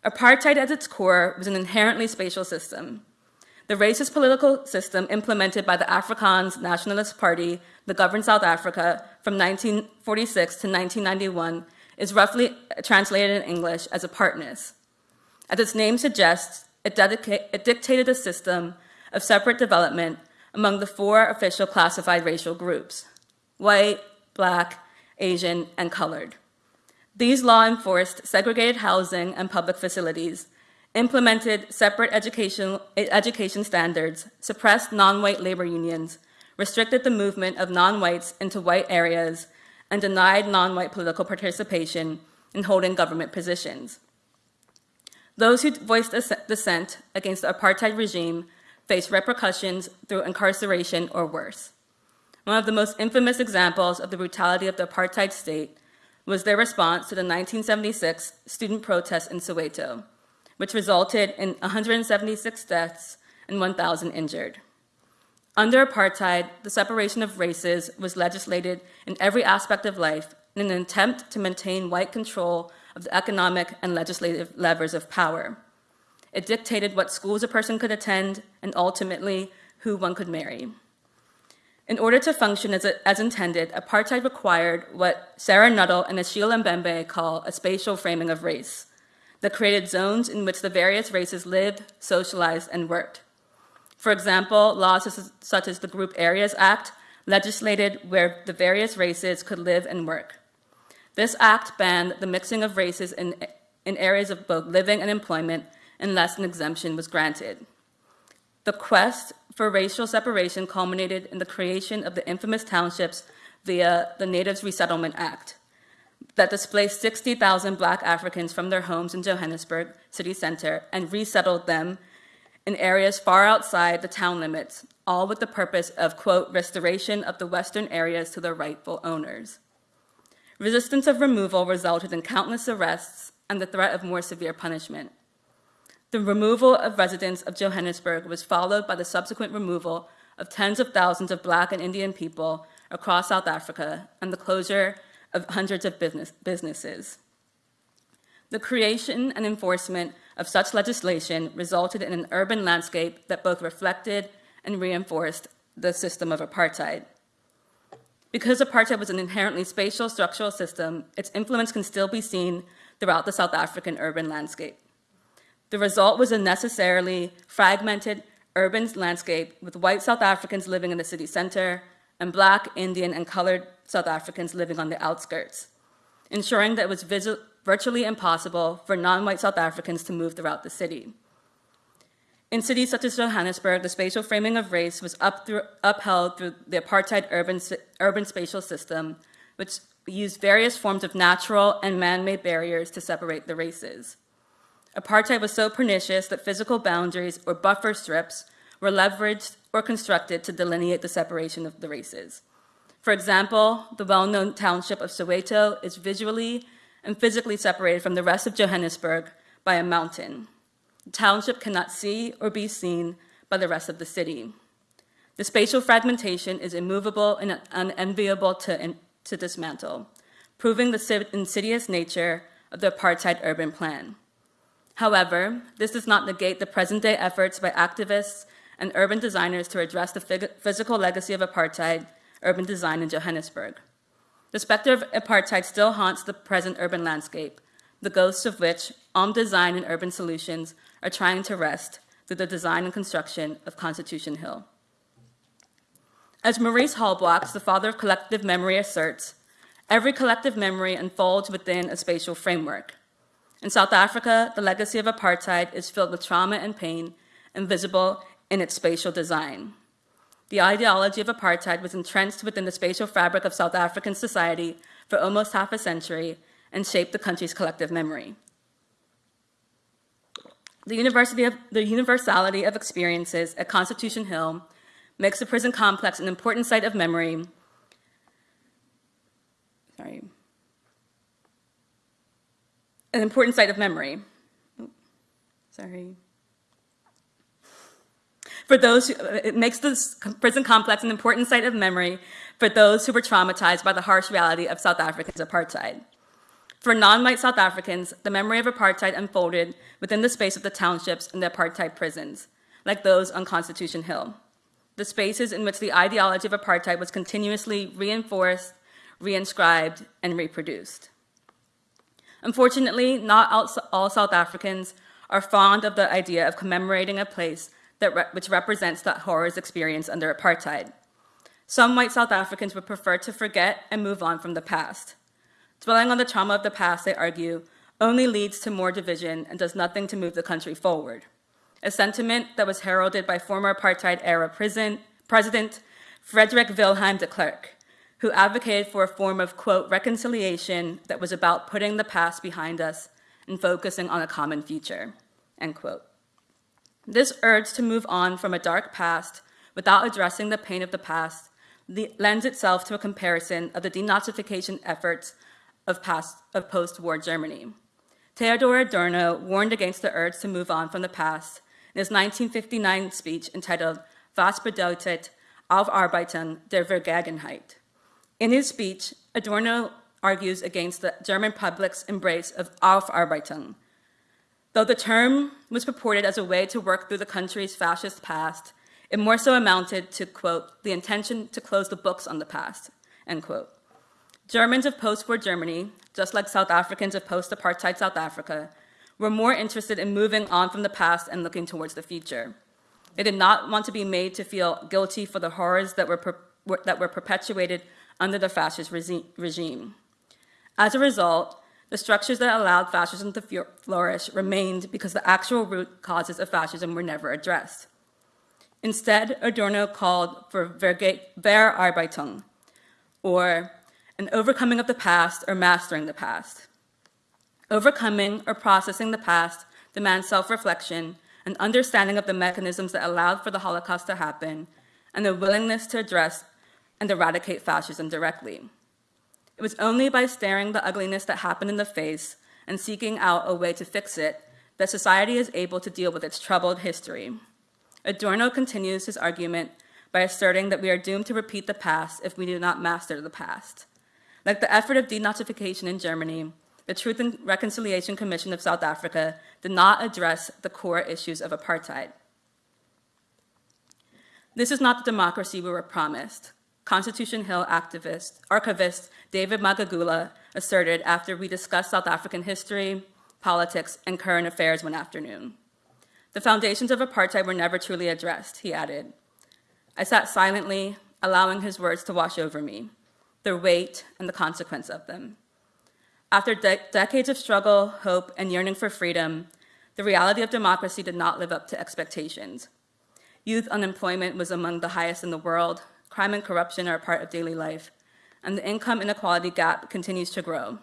Speaker 6: Apartheid at its core was an inherently spatial system. The racist political system implemented by the Afrikaans Nationalist Party that governed South Africa from 1946 to 1991 is roughly translated in English as apartness. As its name suggests, it, it dictated a system of separate development among the four official classified racial groups white, black, Asian, and colored. These law enforced segregated housing and public facilities, implemented separate education, education standards, suppressed non white labor unions, restricted the movement of non whites into white areas, and denied non white political participation in holding government positions. Those who voiced dissent against the apartheid regime faced repercussions through incarceration or worse. One of the most infamous examples of the brutality of the apartheid state was their response to the 1976 student protests in Soweto, which resulted in 176 deaths and 1,000 injured. Under apartheid, the separation of races was legislated in every aspect of life in an attempt to maintain white control of the economic and legislative levers of power. It dictated what schools a person could attend and ultimately who one could marry. In order to function as, a, as intended, apartheid required what Sarah Nuttall and Achille Mbembe call a spatial framing of race that created zones in which the various races lived, socialized, and worked. For example, laws such as the Group Areas Act legislated where the various races could live and work. This act banned the mixing of races in, in areas of both living and employment unless an exemption was granted. The quest for racial separation culminated in the creation of the infamous townships via the Natives Resettlement Act that displaced 60,000 black Africans from their homes in Johannesburg city center and resettled them in areas far outside the town limits, all with the purpose of, quote, restoration of the western areas to their rightful owners. Resistance of removal resulted in countless arrests and the threat of more severe punishment. The removal of residents of Johannesburg was followed by the subsequent removal of tens of thousands of Black and Indian people across South Africa and the closure of hundreds of business, businesses. The creation and enforcement of such legislation resulted in an urban landscape that both reflected and reinforced the system of apartheid. Because apartheid was an inherently spatial structural system, its influence can still be seen throughout the South African urban landscape. The result was a necessarily fragmented urban landscape with white South Africans living in the city center and black, Indian, and colored South Africans living on the outskirts, ensuring that it was virtually impossible for non-white South Africans to move throughout the city. In cities such as Johannesburg, the spatial framing of race was up through, upheld through the apartheid urban, urban spatial system, which used various forms of natural and man-made barriers to separate the races. Apartheid was so pernicious that physical boundaries or buffer strips were leveraged or constructed to delineate the separation of the races. For example, the well-known township of Soweto is visually and physically separated from the rest of Johannesburg by a mountain. Township cannot see or be seen by the rest of the city. The spatial fragmentation is immovable and unenviable to, to dismantle, proving the insidious nature of the apartheid urban plan. However, this does not negate the present-day efforts by activists and urban designers to address the physical legacy of apartheid urban design in Johannesburg. The specter of apartheid still haunts the present urban landscape, the ghosts of which OMM Design and Urban Solutions are trying to rest through the design and construction of Constitution Hill. As Maurice Halbwachs, the father of collective memory, asserts, every collective memory unfolds within a spatial framework. In South Africa, the legacy of apartheid is filled with trauma and pain invisible in its spatial design. The ideology of apartheid was entrenched within the spatial fabric of South African society for almost half a century and shaped the country's collective memory. The, of, the universality of experiences at Constitution Hill makes the prison complex an important site of memory. Sorry. An important site of memory. Sorry for those who, it makes this prison complex an important site of memory for those who were traumatized by the harsh reality of South Africa's apartheid. For non-white South Africans, the memory of apartheid unfolded within the space of the townships and the apartheid prisons, like those on Constitution Hill. The spaces in which the ideology of apartheid was continuously reinforced, reinscribed, and reproduced. Unfortunately, not all South Africans are fond of the idea of commemorating a place that re which represents that horrors experienced under apartheid. Some white South Africans would prefer to forget and move on from the past. Dwelling on the trauma of the past, they argue, only leads to more division and does nothing to move the country forward. A sentiment that was heralded by former apartheid-era prison, President Frederick Wilhelm de Klerk, who advocated for a form of, quote, reconciliation that was about putting the past behind us and focusing on a common future, end quote. This urge to move on from a dark past without addressing the pain of the past lends itself to a comparison of the denazification efforts of, of post-war Germany. Theodor Adorno warned against the urge to move on from the past in his 1959 speech entitled Was bedeutet Aufarbeitung der Vergangenheit? In his speech, Adorno argues against the German public's embrace of Aufarbeitung, Though the term was purported as a way to work through the country's fascist past, it more so amounted to, quote, the intention to close the books on the past, end quote. Germans of post-war Germany, just like South Africans of post-apartheid South Africa, were more interested in moving on from the past and looking towards the future. They did not want to be made to feel guilty for the horrors that were, that were perpetuated under the fascist regime. As a result, the structures that allowed fascism to flourish remained because the actual root causes of fascism were never addressed. Instead, Adorno called for Verarbeitung, or an overcoming of the past or mastering the past. Overcoming or processing the past demands self-reflection an understanding of the mechanisms that allowed for the Holocaust to happen, and a willingness to address and eradicate fascism directly. It was only by staring the ugliness that happened in the face and seeking out a way to fix it that society is able to deal with its troubled history. Adorno continues his argument by asserting that we are doomed to repeat the past if we do not master the past. Like the effort of denazification in Germany, the Truth and Reconciliation Commission of South Africa did not address the core issues of apartheid. This is not the democracy we were promised. Constitution Hill activist, archivist David Magagula asserted after we discussed South African history, politics, and current affairs one afternoon. The foundations of apartheid were never truly addressed, he added. I sat silently, allowing his words to wash over me, their weight and the consequence of them. After de decades of struggle, hope, and yearning for freedom, the reality of democracy did not live up to expectations. Youth unemployment was among the highest in the world, crime and corruption are a part of daily life, and the income inequality gap continues to grow.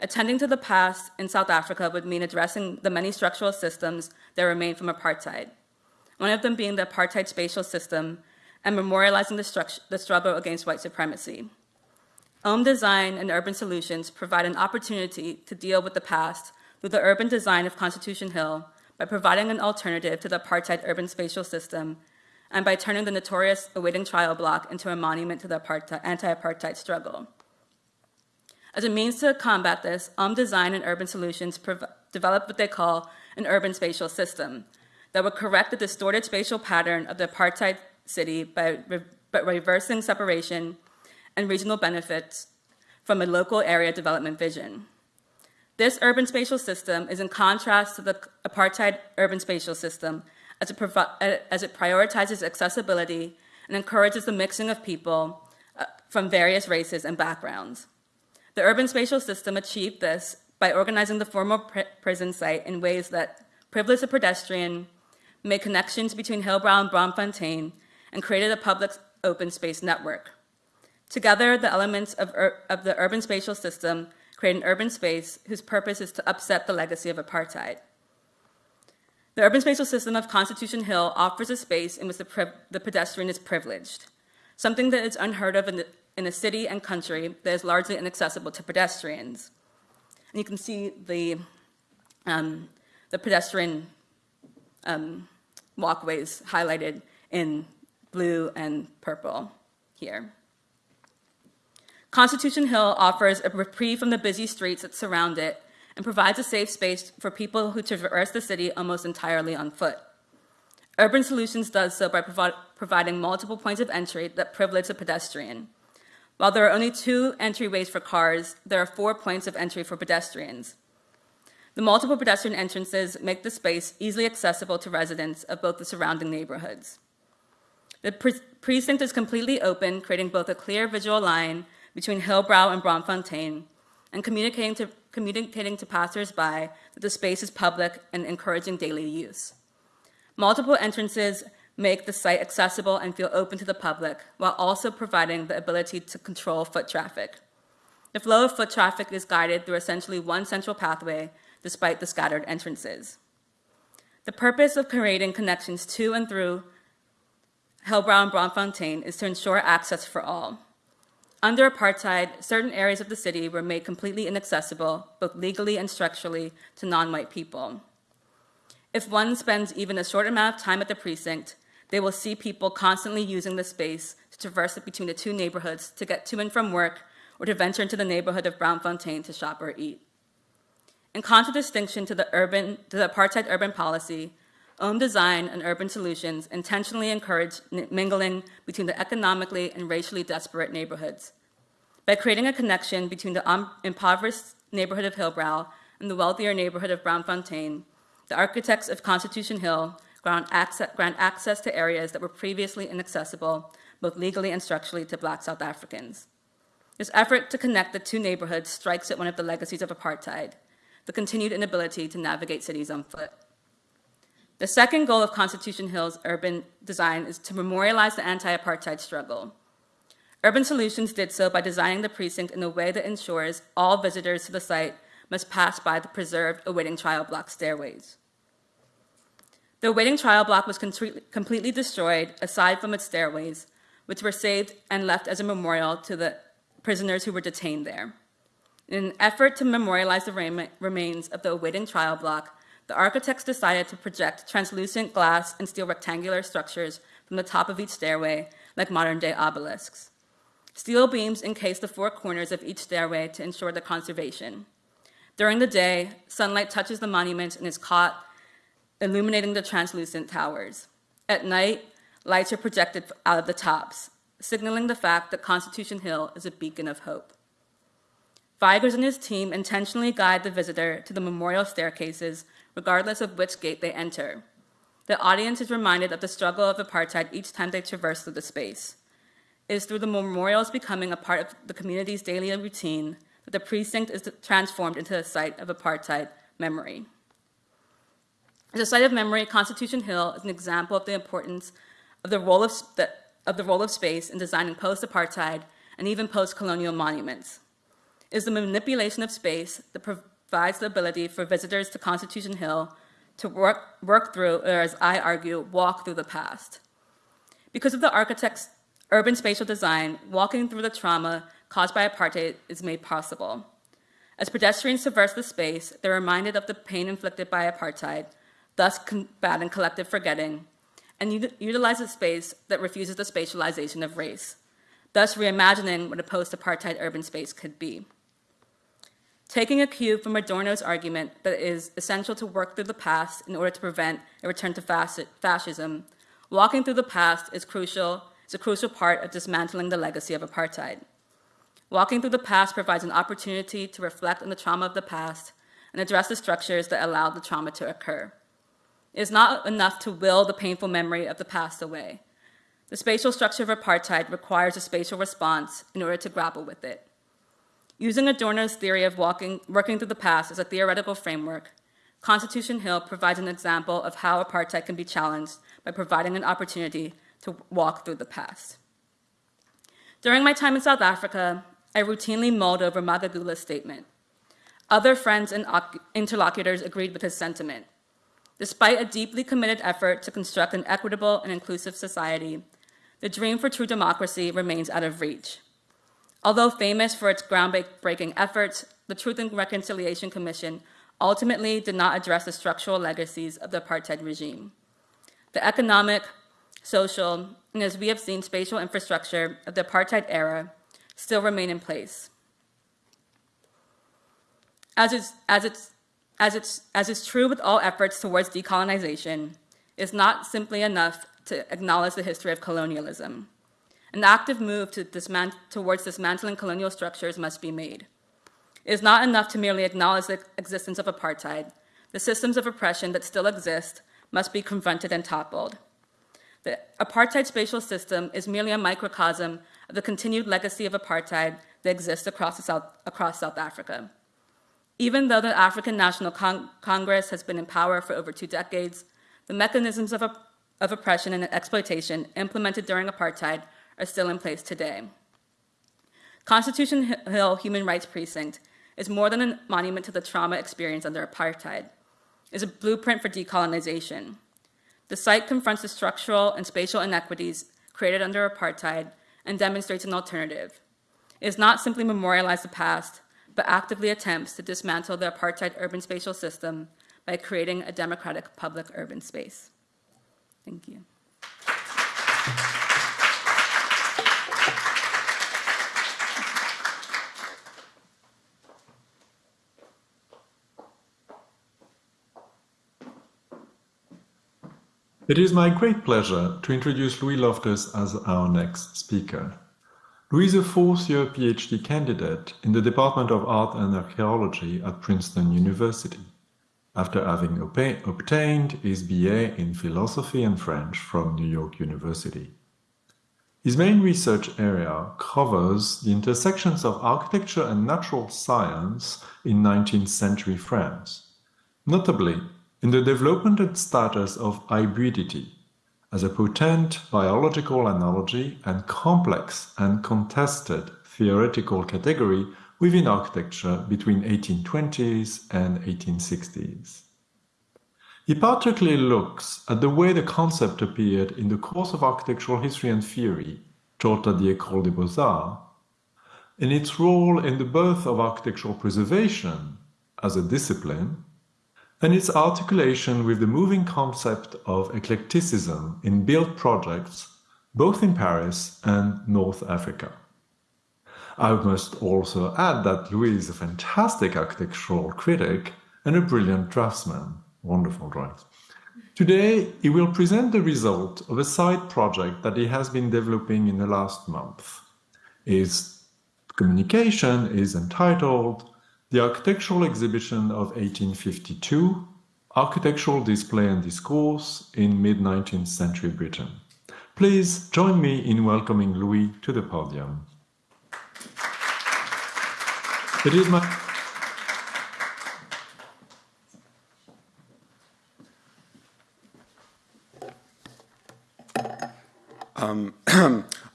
Speaker 6: Attending to the past in South Africa would mean addressing the many structural systems that remain from apartheid, one of them being the apartheid spatial system and memorializing the, the struggle against white supremacy. OMM design and urban solutions provide an opportunity to deal with the past through the urban design of Constitution Hill by providing an alternative to the apartheid urban spatial system and by turning the notorious awaiting trial block into a monument to the anti-apartheid struggle. As a means to combat this, UM Design and Urban Solutions developed what they call an urban spatial system that would correct the distorted spatial pattern of the apartheid city by, re by reversing separation and regional benefits from a local area development vision. This urban spatial system is in contrast to the apartheid urban spatial system as it, as it prioritizes accessibility and encourages the mixing of people uh, from various races and backgrounds. The urban spatial system achieved this by organizing the former pr prison site in ways that privileged the pedestrian, made connections between Hillbrow and Braamfontein, and created a public open space network. Together, the elements of, of the urban spatial system create an urban space whose purpose is to upset the legacy of apartheid. The urban spatial system of Constitution Hill offers a space in which the, the pedestrian is privileged, something that is unheard of in, the, in a city and country that is largely inaccessible to pedestrians. And you can see the, um, the pedestrian um, walkways highlighted in blue and purple here. Constitution Hill offers a reprieve from the busy streets that surround it and provides a safe space for people who traverse the city almost entirely on foot. Urban Solutions does so by provi providing multiple points of entry that privilege the pedestrian. While there are only two entryways for cars, there are four points of entry for pedestrians. The multiple pedestrian entrances make the space easily accessible to residents of both the surrounding neighborhoods. The pre precinct is completely open, creating both a clear visual line between Hillbrow and Braamfontein, and communicating to, communicating to passersby that the space is public and encouraging daily use. Multiple entrances make the site accessible and feel open to the public, while also providing the ability to control foot traffic. The flow of foot traffic is guided through essentially one central pathway, despite the scattered entrances. The purpose of creating connections to and through Hillbrow and Braamfontein is to ensure access for all. Under apartheid, certain areas of the city were made completely inaccessible, both legally and structurally, to non-white people. If one spends even a short amount of time at the precinct, they will see people constantly using the space to traverse it between the two neighborhoods to get to and from work or to venture into the neighborhood of Braamfontein to shop or eat. In contradistinction to the, urban, to the apartheid urban policy, OMM Design and Urban Solutions intentionally encourage mingling between the economically and racially desperate neighborhoods. By creating a connection between the um, impoverished neighborhood of Hillbrow and the wealthier neighborhood of Braamfontein, the architects of Constitution Hill grant access, grant access to areas that were previously inaccessible, both legally and structurally, to Black South Africans. This effort to connect the two neighborhoods strikes at one of the legacies of apartheid, the continued inability to navigate cities on foot. The second goal of Constitution Hill's urban design is to memorialize the anti-apartheid struggle. Urban Solutions did so by designing the precinct in a way that ensures all visitors to the site must pass by the preserved awaiting trial block stairways. The awaiting trial block was completely destroyed, aside from its stairways, which were saved and left as a memorial to the prisoners who were detained there. In an effort to memorialize the remains of the awaiting trial block, the architects decided to project translucent glass and steel rectangular structures from the top of each stairway, like modern-day obelisks. Steel beams encase the four corners of each stairway to ensure their conservation. During the day, sunlight touches the monuments and is caught, illuminating the translucent towers. At night, lights are projected out of the tops, signaling the fact that Constitution Hill is a beacon of hope. Wygers and his team intentionally guide the visitor to the memorial staircases, regardless of which gate they enter. The audience is reminded of the struggle of apartheid each time they traverse through the space. It is through the memorials becoming a part of the community's daily routine that the precinct is transformed into a site of apartheid memory. As a site of memory, Constitution Hill is an example of the importance of the role of, the, of, the role of space in designing post-apartheid and even post-colonial monuments is the manipulation of space that provides the ability for visitors to Constitution Hill to work, work through, or as I argue, walk through the past. Because of the architect's urban spatial design, walking through the trauma caused by apartheid is made possible. As pedestrians traverse the space, they're reminded of the pain inflicted by apartheid, thus combating collective forgetting, and utilize a space that refuses the spatialization of race, thus reimagining what a post-apartheid urban space could be. Taking a cue from Adorno's argument that it is essential to work through the past in order to prevent a return to fascism, walking through the past is crucial, is a crucial part of dismantling the legacy of apartheid. Walking through the past provides an opportunity to reflect on the trauma of the past and address the structures that allowed the trauma to occur. It is not enough to will the painful memory of the past away. The spatial structure of apartheid requires a spatial response in order to grapple with it. Using Adorno's theory of walking, working through the past as a theoretical framework, Constitution Hill provides an example of how apartheid can be challenged by providing an opportunity to walk through the past. During my time in South Africa, I routinely mulled over Magagula's statement. Other friends and interlocutors agreed with his sentiment. Despite a deeply committed effort to construct an equitable and inclusive society, the dream for true democracy remains out of reach. Although famous for its groundbreaking efforts, the Truth and Reconciliation Commission ultimately did not address the structural legacies of the apartheid regime. The economic, social, and as we have seen, spatial infrastructure of the apartheid era still remain in place. As is, as, it's, as, it's, as is true with all efforts towards decolonization, it's not simply enough to acknowledge the history of colonialism. An active move to dismant towards dismantling colonial structures must be made. It is not enough to merely acknowledge the existence of apartheid. The systems of oppression that still exist must be confronted and toppled. The apartheid spatial system is merely a microcosm of the continued legacy of apartheid that exists across South, across South Africa. Even though the African National Con Congress has been in power for over two decades, the mechanisms of, of oppression and exploitation implemented during apartheid are still in place today. Constitution Hill Human Rights Precinct is more than a monument to the trauma experienced under apartheid. It is a blueprint for decolonization. The site confronts the structural and spatial inequities created under apartheid and demonstrates an alternative. It does not simply memorialize the past, but actively attempts to dismantle the apartheid urban spatial system by creating a democratic public urban space. Thank you.
Speaker 7: It is my great pleasure to introduce Louis Loftus as our next speaker. Louis is a fourth-year PhD candidate in the Department of Art and Archaeology at Princeton University, after having obtained his BA in Philosophy and French from New York University. His main research area covers the intersections of architecture and natural science in 19th century France, notably in the development and status of hybridity as a potent biological analogy and complex and contested theoretical category within architecture between 1820s and 1860s. He particularly looks at the way the concept appeared in the course of architectural history and theory taught at the École des Beaux-Arts, and its role in the birth of architectural preservation as a discipline, and its articulation with the moving concept of eclecticism in built projects both in Paris and North Africa. I must also add that Louis is a fantastic architectural critic and a brilliant draftsman. Wonderful drawings. Today, he will present the result of a side project that he has been developing in the last month. His communication is entitled The Architectural Exhibition of 1852, Architectural Display and Discourse in Mid-19th Century Britain. Please join me in welcoming Louis to the podium. It is my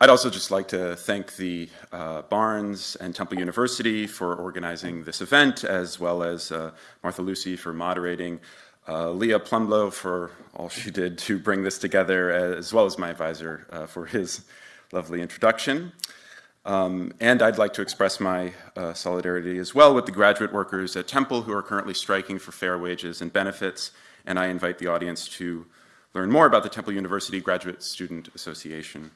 Speaker 8: I'd also just like to thank the uh, Barnes and Temple University for organizing this event, as well as uh, Martha Lucy for moderating, uh, Leah Plumlow for all she did to bring this together, as well as my advisor uh, for his lovely introduction. Um, and I'd like to express my uh, solidarity as well with the graduate workers at Temple who are currently striking for fair wages and benefits, and I invite the audience to learn more about the Temple University Graduate Student Association.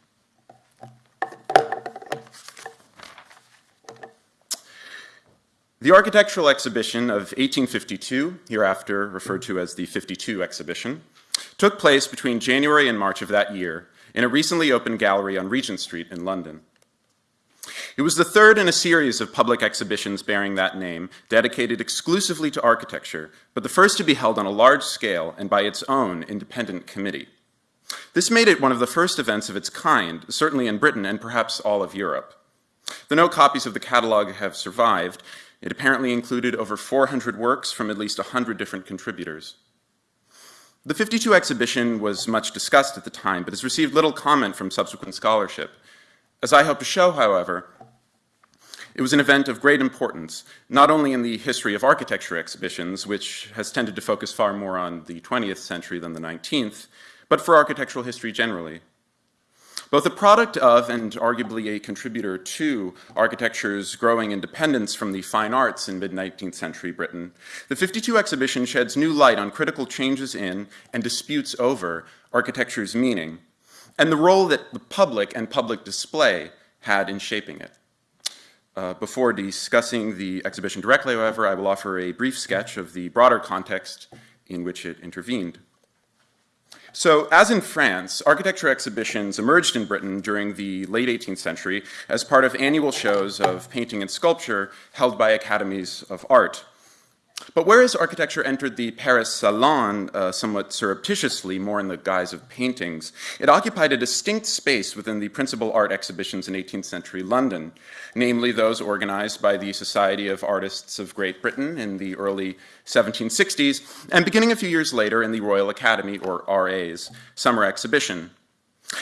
Speaker 8: The architectural exhibition of 1852, hereafter referred to as the 52 exhibition, took place between January and March of that year in a recently opened gallery on Regent Street in London. It was the third in a series of public exhibitions bearing that name, dedicated exclusively to architecture, but the first to be held on a large scale and by its own independent committee. This made it one of the first events of its kind, certainly in Britain and perhaps all of Europe. The no copies of the catalogue have survived, it apparently included over 400 works from at least 100 different contributors. The 52 exhibition was much discussed at the time, but has received little comment from subsequent scholarship. As I hope to show, however, it was an event of great importance, not only in the history of architecture exhibitions, which has tended to focus far more on the 20th century than the 19th, but for architectural history generally. Both a product of and arguably a contributor to architecture's growing independence from the fine arts in mid-19th century Britain, the 52 exhibition sheds new light on critical changes in and disputes over architecture's meaning and the role that the public and public display had in shaping it. Uh, before discussing the exhibition directly, however, I will offer a brief sketch of the broader context in which it intervened. So, as in France, architecture exhibitions emerged in Britain during the late 18th century as part of annual shows of painting and sculpture held by academies of art. But whereas architecture entered the Paris Salon uh, somewhat surreptitiously, more in the guise of paintings, it occupied a distinct space within the principal art exhibitions in 18th century London, namely those organized by the Society of Artists of Great Britain in the early 1760s, and beginning a few years later in the Royal Academy, or RA's, summer exhibition.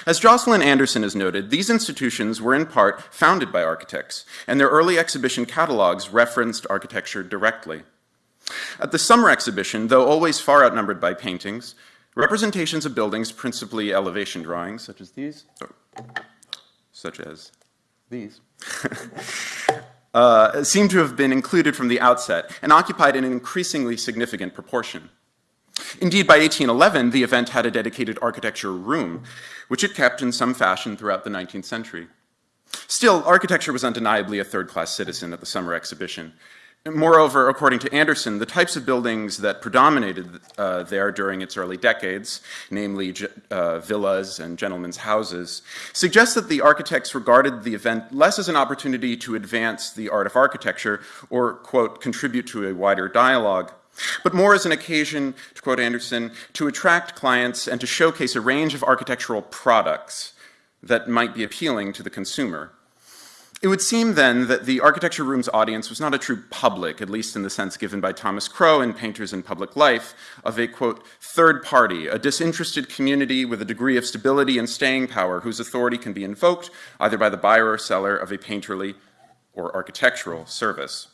Speaker 8: As Jocelyn Anderson has noted, these institutions were in part founded by architects, and their early exhibition catalogs referenced architecture directly. At the summer exhibition, though always far outnumbered by paintings, representations of buildings, principally elevation drawings, such as these, such as these, uh, seem to have been included from the outset and occupied an increasingly significant proportion. Indeed, by 1811, the event had a dedicated architecture room, which it kept in some fashion throughout the 19th century. Still, architecture was undeniably a third-class citizen at the summer exhibition, Moreover, according to Anderson, the types of buildings that predominated uh, there during its early decades, namely uh, villas and gentlemen's houses, suggest that the architects regarded the event less as an opportunity to advance the art of architecture or, quote, contribute to a wider dialogue, but more as an occasion, to quote Anderson, to attract clients and to showcase a range of architectural products that might be appealing to the consumer. It would seem then that the architecture room's audience was not a true public, at least in the sense given by Thomas Crow in Painters in Public Life, of a, quote, third party, a disinterested community with a degree of stability and staying power whose authority can be invoked either by the buyer or seller of a painterly or architectural service.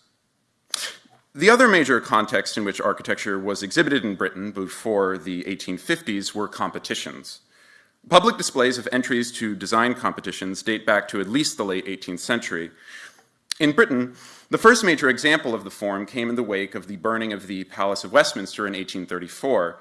Speaker 8: The other major context in which architecture was exhibited in Britain before the 1850s were competitions. Public displays of entries to design competitions date back to at least the late 18th century. In Britain, the first major example of the form came in the wake of the burning of the Palace of Westminster in 1834.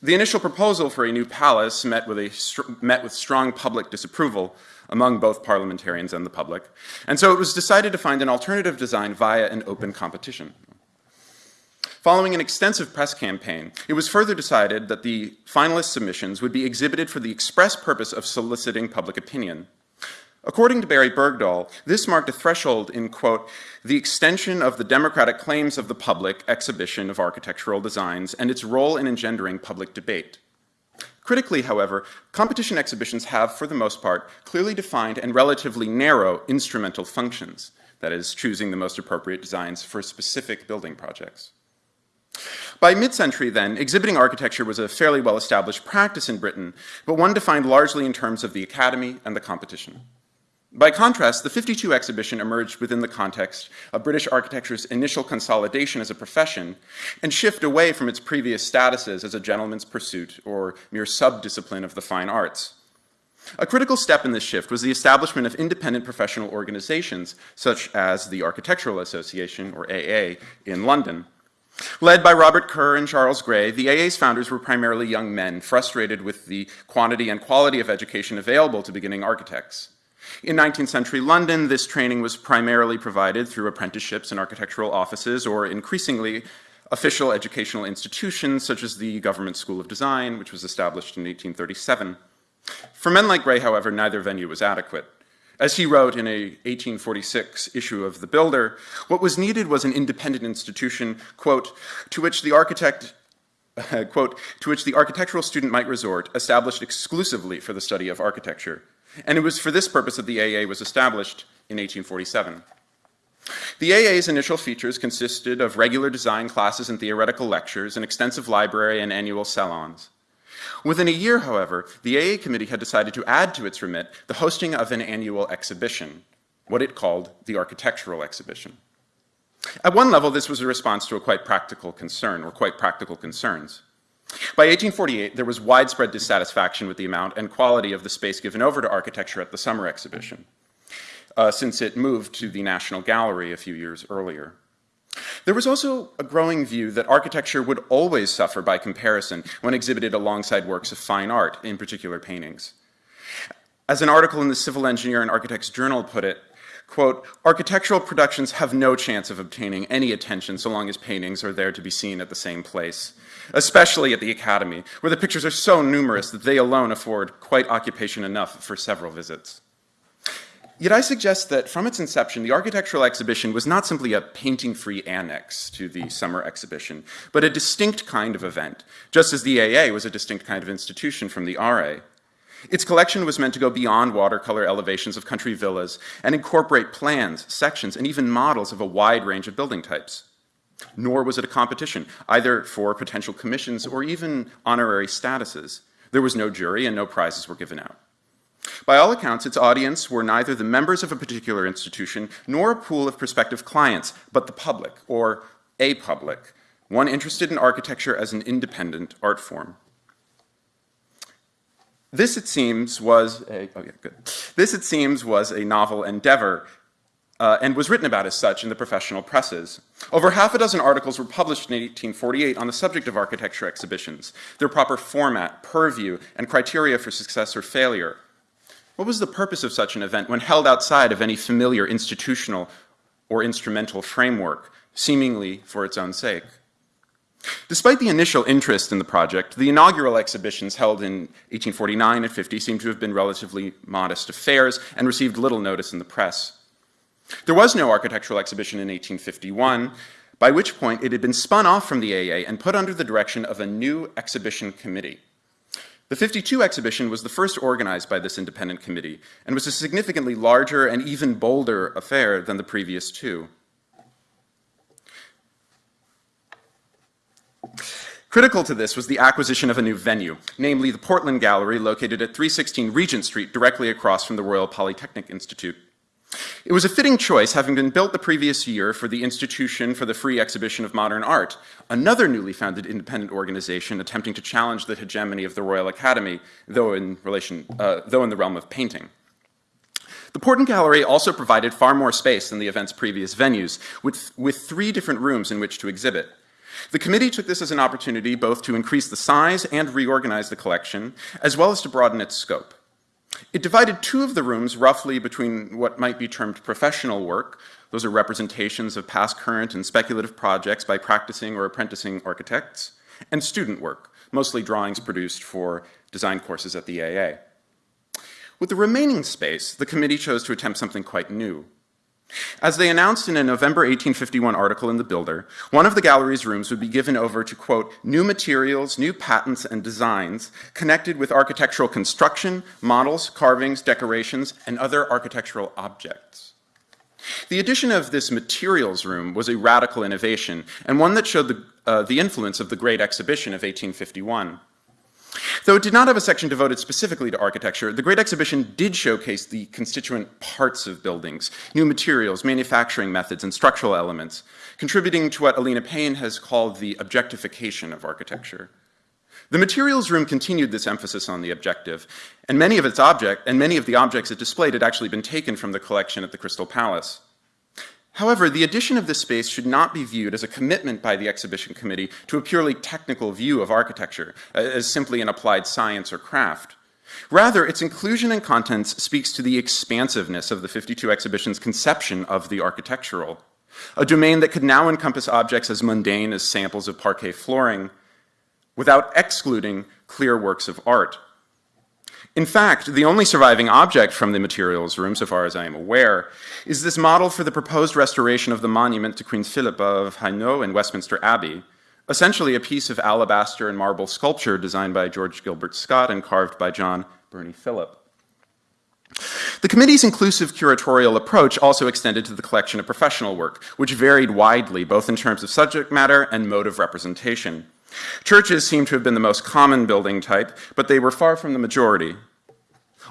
Speaker 8: The initial proposal for a new palace met with, a, met with strong public disapproval among both parliamentarians and the public, and so it was decided to find an alternative design via an open competition. Following an extensive press campaign, it was further decided that the finalist submissions would be exhibited for the express purpose of soliciting public opinion. According to Barry Bergdoll, this marked a threshold in, quote, the extension of the democratic claims of the public exhibition of architectural designs and its role in engendering public debate. Critically, however, competition exhibitions have, for the most part, clearly defined and relatively narrow instrumental functions, that is, choosing the most appropriate designs for specific building projects. By mid-century, then, exhibiting architecture was a fairly well-established practice in Britain, but one defined largely in terms of the academy and the competition. By contrast, the 52 exhibition emerged within the context of British architecture's initial consolidation as a profession and shift away from its previous statuses as a gentleman's pursuit or mere sub-discipline of the fine arts. A critical step in this shift was the establishment of independent professional organizations, such as the Architectural Association, or AA, in London, Led by Robert Kerr and Charles Gray, the AA's founders were primarily young men, frustrated with the quantity and quality of education available to beginning architects. In 19th century London, this training was primarily provided through apprenticeships in architectural offices or increasingly official educational institutions such as the Government School of Design, which was established in 1837. For men like Gray, however, neither venue was adequate. As he wrote in a 1846 issue of The Builder, what was needed was an independent institution, quote, to which the architect uh, quote, to which the architectural student might resort, established exclusively for the study of architecture. And it was for this purpose that the AA was established in 1847. The AA's initial features consisted of regular design classes and theoretical lectures, an extensive library, and annual salons. Within a year, however, the AA committee had decided to add to its remit the hosting of an annual exhibition, what it called the Architectural Exhibition. At one level, this was a response to a quite practical concern, or quite practical concerns. By 1848, there was widespread dissatisfaction with the amount and quality of the space given over to architecture at the summer exhibition, uh, since it moved to the National Gallery a few years earlier. There was also a growing view that architecture would always suffer by comparison when exhibited alongside works of fine art, in particular paintings. As an article in the Civil Engineer and Architects Journal put it, quote, architectural productions have no chance of obtaining any attention so long as paintings are there to be seen at the same place, especially at the Academy, where the pictures are so numerous that they alone afford quite occupation enough for several visits. Yet I suggest that from its inception, the architectural exhibition was not simply a painting-free annex to the summer exhibition, but a distinct kind of event, just as the AA was a distinct kind of institution from the RA. Its collection was meant to go beyond watercolor elevations of country villas and incorporate plans, sections, and even models of a wide range of building types. Nor was it a competition, either for potential commissions or even honorary statuses. There was no jury and no prizes were given out. By all accounts, its audience were neither the members of a particular institution nor a pool of prospective clients, but the public, or a public, one interested in architecture as an independent art form. This, it seems, was a, oh yeah, good. This, it seems, was a novel endeavor uh, and was written about as such in the professional presses. Over half a dozen articles were published in 1848 on the subject of architecture exhibitions, their proper format, purview, and criteria for success or failure. What was the purpose of such an event when held outside of any familiar institutional or instrumental framework, seemingly for its own sake? Despite the initial interest in the project, the inaugural exhibitions held in 1849 and 50 seem to have been relatively modest affairs and received little notice in the press. There was no architectural exhibition in 1851, by which point it had been spun off from the AA and put under the direction of a new exhibition committee. The 52 exhibition was the first organized by this independent committee and was a significantly larger and even bolder affair than the previous two. Critical to this was the acquisition of a new venue, namely the Portland Gallery located at 316 Regent Street directly across from the Royal Polytechnic Institute. It was a fitting choice, having been built the previous year for the Institution for the Free Exhibition of Modern Art, another newly founded independent organization attempting to challenge the hegemony of the Royal Academy, though in, relation, uh, though in the realm of painting. The Portland Gallery also provided far more space than the event's previous venues, with, with three different rooms in which to exhibit. The committee took this as an opportunity both to increase the size and reorganize the collection, as well as to broaden its scope. It divided two of the rooms roughly between what might be termed professional work. Those are representations of past, current, and speculative projects by practicing or apprenticing architects, and student work, mostly drawings produced for design courses at the AA. With the remaining space, the committee chose to attempt something quite new. As they announced in a November 1851 article in The Builder, one of the gallery's rooms would be given over to, quote, new materials, new patents, and designs connected with architectural construction, models, carvings, decorations, and other architectural objects. The addition of this materials room was a radical innovation, and one that showed the, uh, the influence of the Great Exhibition of 1851. Though it did not have a section devoted specifically to architecture, the Great Exhibition did showcase the constituent parts of buildings, new materials, manufacturing methods, and structural elements, contributing to what Alina Payne has called the objectification of architecture. The materials room continued this emphasis on the objective, and many of its object and many of the objects it displayed had actually been taken from the collection at the Crystal Palace. However, the addition of this space should not be viewed as a commitment by the exhibition committee to a purely technical view of architecture, uh, as simply an applied science or craft. Rather, its inclusion and contents speaks to the expansiveness of the 52 exhibition's conception of the architectural, a domain that could now encompass objects as mundane as samples of parquet flooring, without excluding clear works of art. In fact, the only surviving object from the materials room, so far as I am aware, is this model for the proposed restoration of the monument to Queen Philippa of Hainaut in Westminster Abbey, essentially a piece of alabaster and marble sculpture designed by George Gilbert Scott and carved by John Birnie Philip. The committee's inclusive curatorial approach also extended to the collection of professional work, which varied widely both in terms of subject matter and mode of representation. Churches seem to have been the most common building type, but they were far from the majority.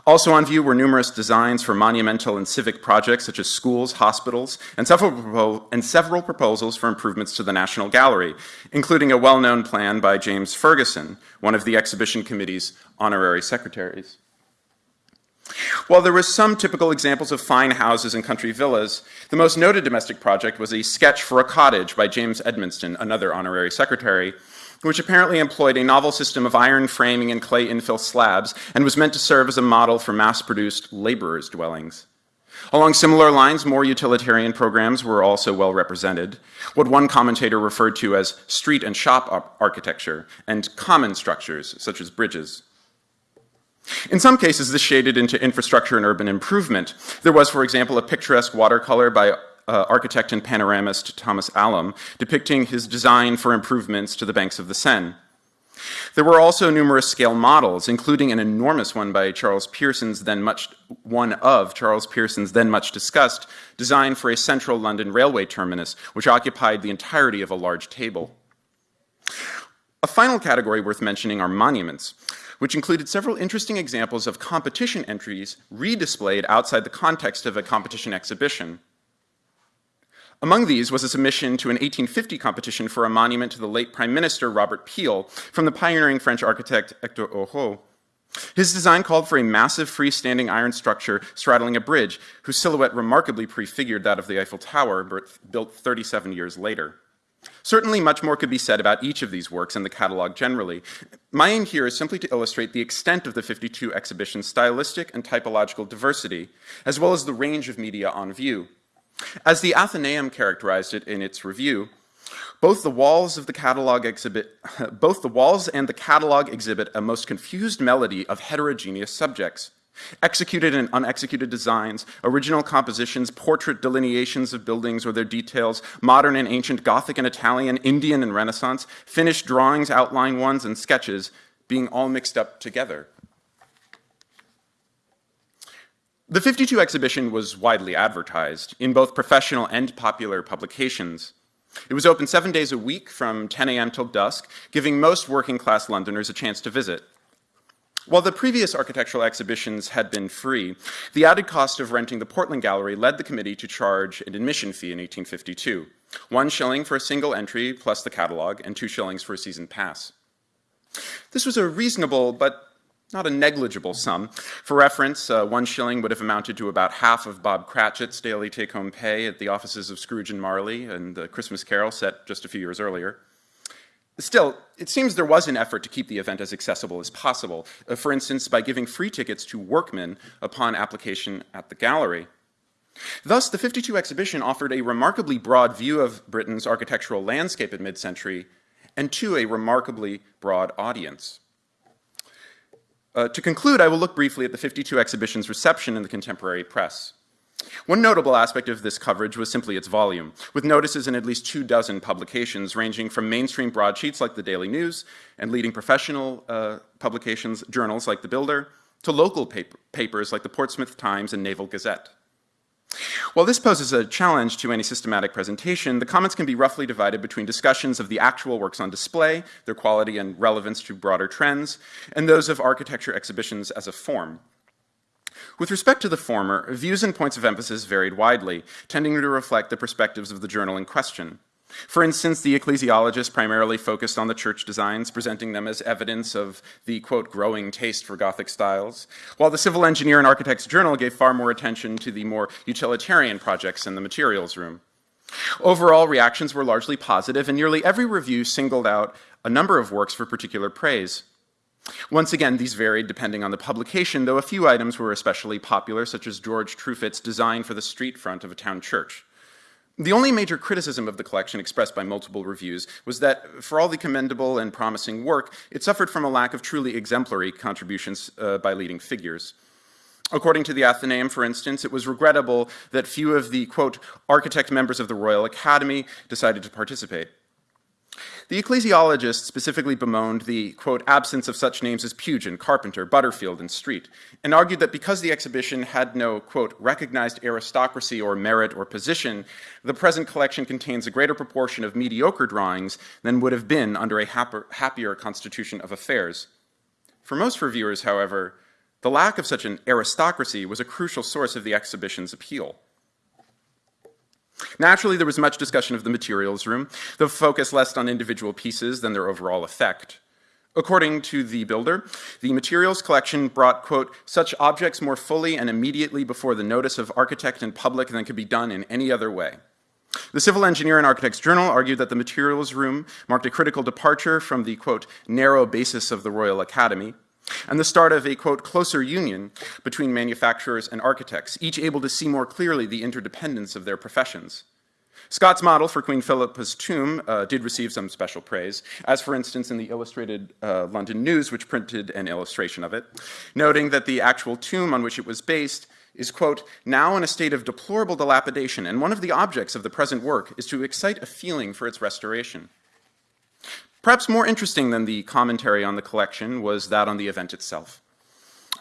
Speaker 8: Also on view were numerous designs for monumental and civic projects such as schools, hospitals, and several, and several proposals for improvements to the National Gallery, including a well-known plan by James Fergusson, one of the exhibition committee's honorary secretaries. While there were some typical examples of fine houses and country villas, the most noted domestic project was a sketch for a cottage by James Edmeston, another honorary secretary, which apparently employed a novel system of iron framing and clay infill slabs and was meant to serve as a model for mass-produced laborers' dwellings. Along similar lines, more utilitarian programs were also well represented, what one commentator referred to as street and shop architecture, and common structures, such as bridges. In some cases, this shaded into infrastructure and urban improvement. There was, for example, a picturesque watercolor by uh, architect and panoramist Thomas Allom, depicting his design for improvements to the banks of the Seine. There were also numerous scale models, including an enormous one by Charles Pearson's then much, one of Charles Pearson's then much discussed, design for a central London railway terminus, which occupied the entirety of a large table. A final category worth mentioning are monuments, which included several interesting examples of competition entries redisplayed outside the context of a competition exhibition. Among these was a submission to an 1850 competition for a monument to the late Prime Minister Robert Peel from the pioneering French architect Hector Horeau. His design called for a massive freestanding iron structure straddling a bridge, whose silhouette remarkably prefigured that of the Eiffel Tower, built 37 years later. Certainly much more could be said about each of these works and the catalog generally. My aim here is simply to illustrate the extent of the 52 exhibition's stylistic and typological diversity, as well as the range of media on view. As the Athenaeum characterized it in its review, both the walls of the catalog exhibit, both the walls and the catalog exhibit a most confused melody of heterogeneous subjects. Executed and unexecuted designs, original compositions, portrait delineations of buildings or their details, modern and ancient Gothic and Italian, Indian and Renaissance, finished drawings, outline ones, and sketches being all mixed up together. The 52 exhibition was widely advertised in both professional and popular publications. It was open seven days a week from 10 a.m. till dusk, giving most working class Londoners a chance to visit. While the previous architectural exhibitions had been free, the added cost of renting the Portland Gallery led the committee to charge an admission fee in 1852, one shilling for a single entry plus the catalog, and two shillings for a season pass. This was a reasonable but not a negligible sum. For reference, uh, one shilling would have amounted to about half of Bob Cratchit's daily take-home pay at the offices of Scrooge and Marley and the Christmas Carol set just a few years earlier. Still, it seems there was an effort to keep the event as accessible as possible, uh, for instance, by giving free tickets to workmen upon application at the gallery. Thus, the 52 exhibition offered a remarkably broad view of Britain's architectural landscape at mid-century and to a remarkably broad audience. Uh, to conclude, I will look briefly at the 52 exhibition's reception in the contemporary press. One notable aspect of this coverage was simply its volume, with notices in at least two dozen publications ranging from mainstream broadsheets like the Daily News and leading professional uh, publications, journals like The Builder, to local paper, papers like the Portsmouth Times and Naval Gazette. While this poses a challenge to any systematic presentation, the comments can be roughly divided between discussions of the actual works on display, their quality and relevance to broader trends, and those of architecture exhibitions as a form. With respect to the former, views and points of emphasis varied widely, tending to reflect the perspectives of the journal in question. For instance, the ecclesiologists primarily focused on the church designs, presenting them as evidence of the, quote, growing taste for Gothic styles, while the civil engineer and architect's journal gave far more attention to the more utilitarian projects in the materials room. Overall, reactions were largely positive, and nearly every review singled out a number of works for particular praise. Once again, these varied depending on the publication, though a few items were especially popular, such as George Truefitt's design for the street front of a town church. The only major criticism of the collection expressed by multiple reviews was that, for all the commendable and promising work, it suffered from a lack of truly exemplary contributions uh, by leading figures. According to the Athenaeum, for instance, it was regrettable that few of the, quote, architect members of the Royal Academy decided to participate. The ecclesiologists specifically bemoaned the, quote, absence of such names as Pugin, Carpenter, Butterfield, and Street, and argued that because the exhibition had no, quote, recognized aristocracy or merit or position, the present collection contains a greater proportion of mediocre drawings than would have been under a happier constitution of affairs. For most reviewers, however, the lack of such an aristocracy was a crucial source of the exhibition's appeal. Naturally, there was much discussion of the materials room, the focus less on individual pieces than their overall effect. According to the builder, the materials collection brought, quote, such objects more fully and immediately before the notice of architect and public than could be done in any other way. The Civil Engineer and Architects Journal argued that the materials room marked a critical departure from the, quote, narrow basis of the Royal Academy, and the start of a, quote, closer union between manufacturers and architects, each able to see more clearly the interdependence of their professions. Scott's model for Queen Philippa's tomb uh, did receive some special praise, as for instance in the Illustrated uh, London News, which printed an illustration of it, noting that the actual tomb on which it was based is, quote, now in a state of deplorable dilapidation, and one of the objects of the present work is to excite a feeling for its restoration. Perhaps more interesting than the commentary on the collection was that on the event itself.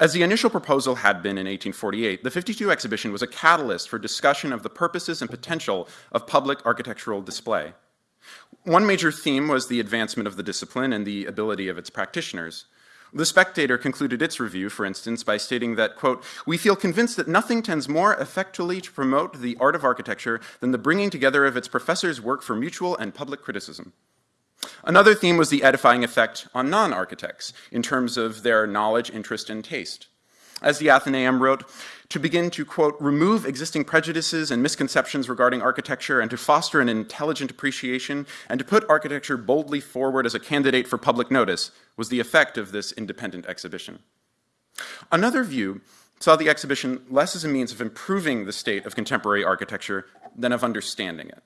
Speaker 8: As the initial proposal had been in 1848, the 52 exhibition was a catalyst for discussion of the purposes and potential of public architectural display. One major theme was the advancement of the discipline and the ability of its practitioners. The Spectator concluded its review, for instance, by stating that, quote, we feel convinced that nothing tends more effectually to promote the art of architecture than the bringing together of its professors' work for mutual and public criticism. Another theme was the edifying effect on non-architects in terms of their knowledge, interest, and taste. As the Athenaeum wrote, to begin to, quote, remove existing prejudices and misconceptions regarding architecture and to foster an intelligent appreciation and to put architecture boldly forward as a candidate for public notice was the effect of this independent exhibition. Another view saw the exhibition less as a means of improving the state of contemporary architecture than of understanding it.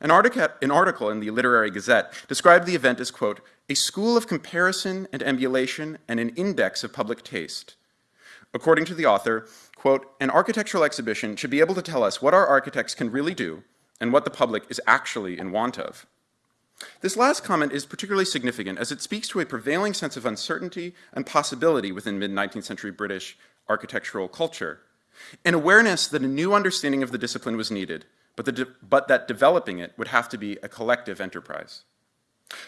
Speaker 8: An, an article in the Literary Gazette described the event as, quote, a school of comparison and emulation and an index of public taste. According to the author, quote, an architectural exhibition should be able to tell us what our architects can really do and what the public is actually in want of. This last comment is particularly significant as it speaks to a prevailing sense of uncertainty and possibility within mid-19th century British architectural culture, an awareness that a new understanding of the discipline was needed but, but that developing it would have to be a collective enterprise.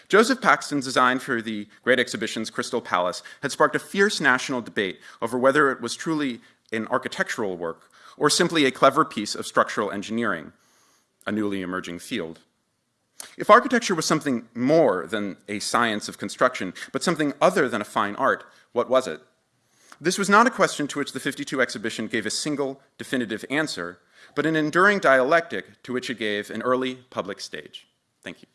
Speaker 8: Joseph Paxton's design for the Great Exhibition's Crystal Palace had sparked a fierce national debate over whether it was truly an architectural work or simply a clever piece of structural engineering, a newly emerging field. If architecture was something more than a science of construction, but something other than a fine art, what was it? This was not a question to which the 52 exhibition gave a single definitive answer, but an enduring dialectic to which it gave an early public stage. Thank you.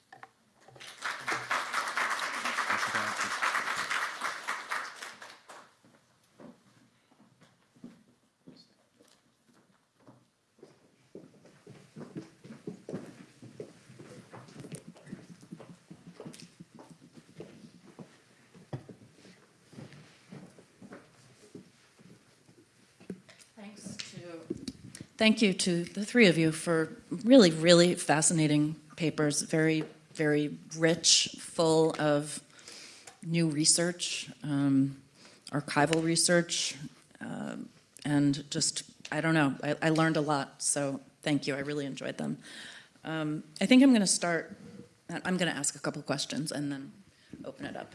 Speaker 2: Thank you to the three of you for really, really fascinating papers, very, very rich, full of new research, um, archival research, um, and just, I don't know, I, I learned a lot, so thank you, I really enjoyed them. Um, I think I'm going to start, I'm going to ask a couple questions and then open it up.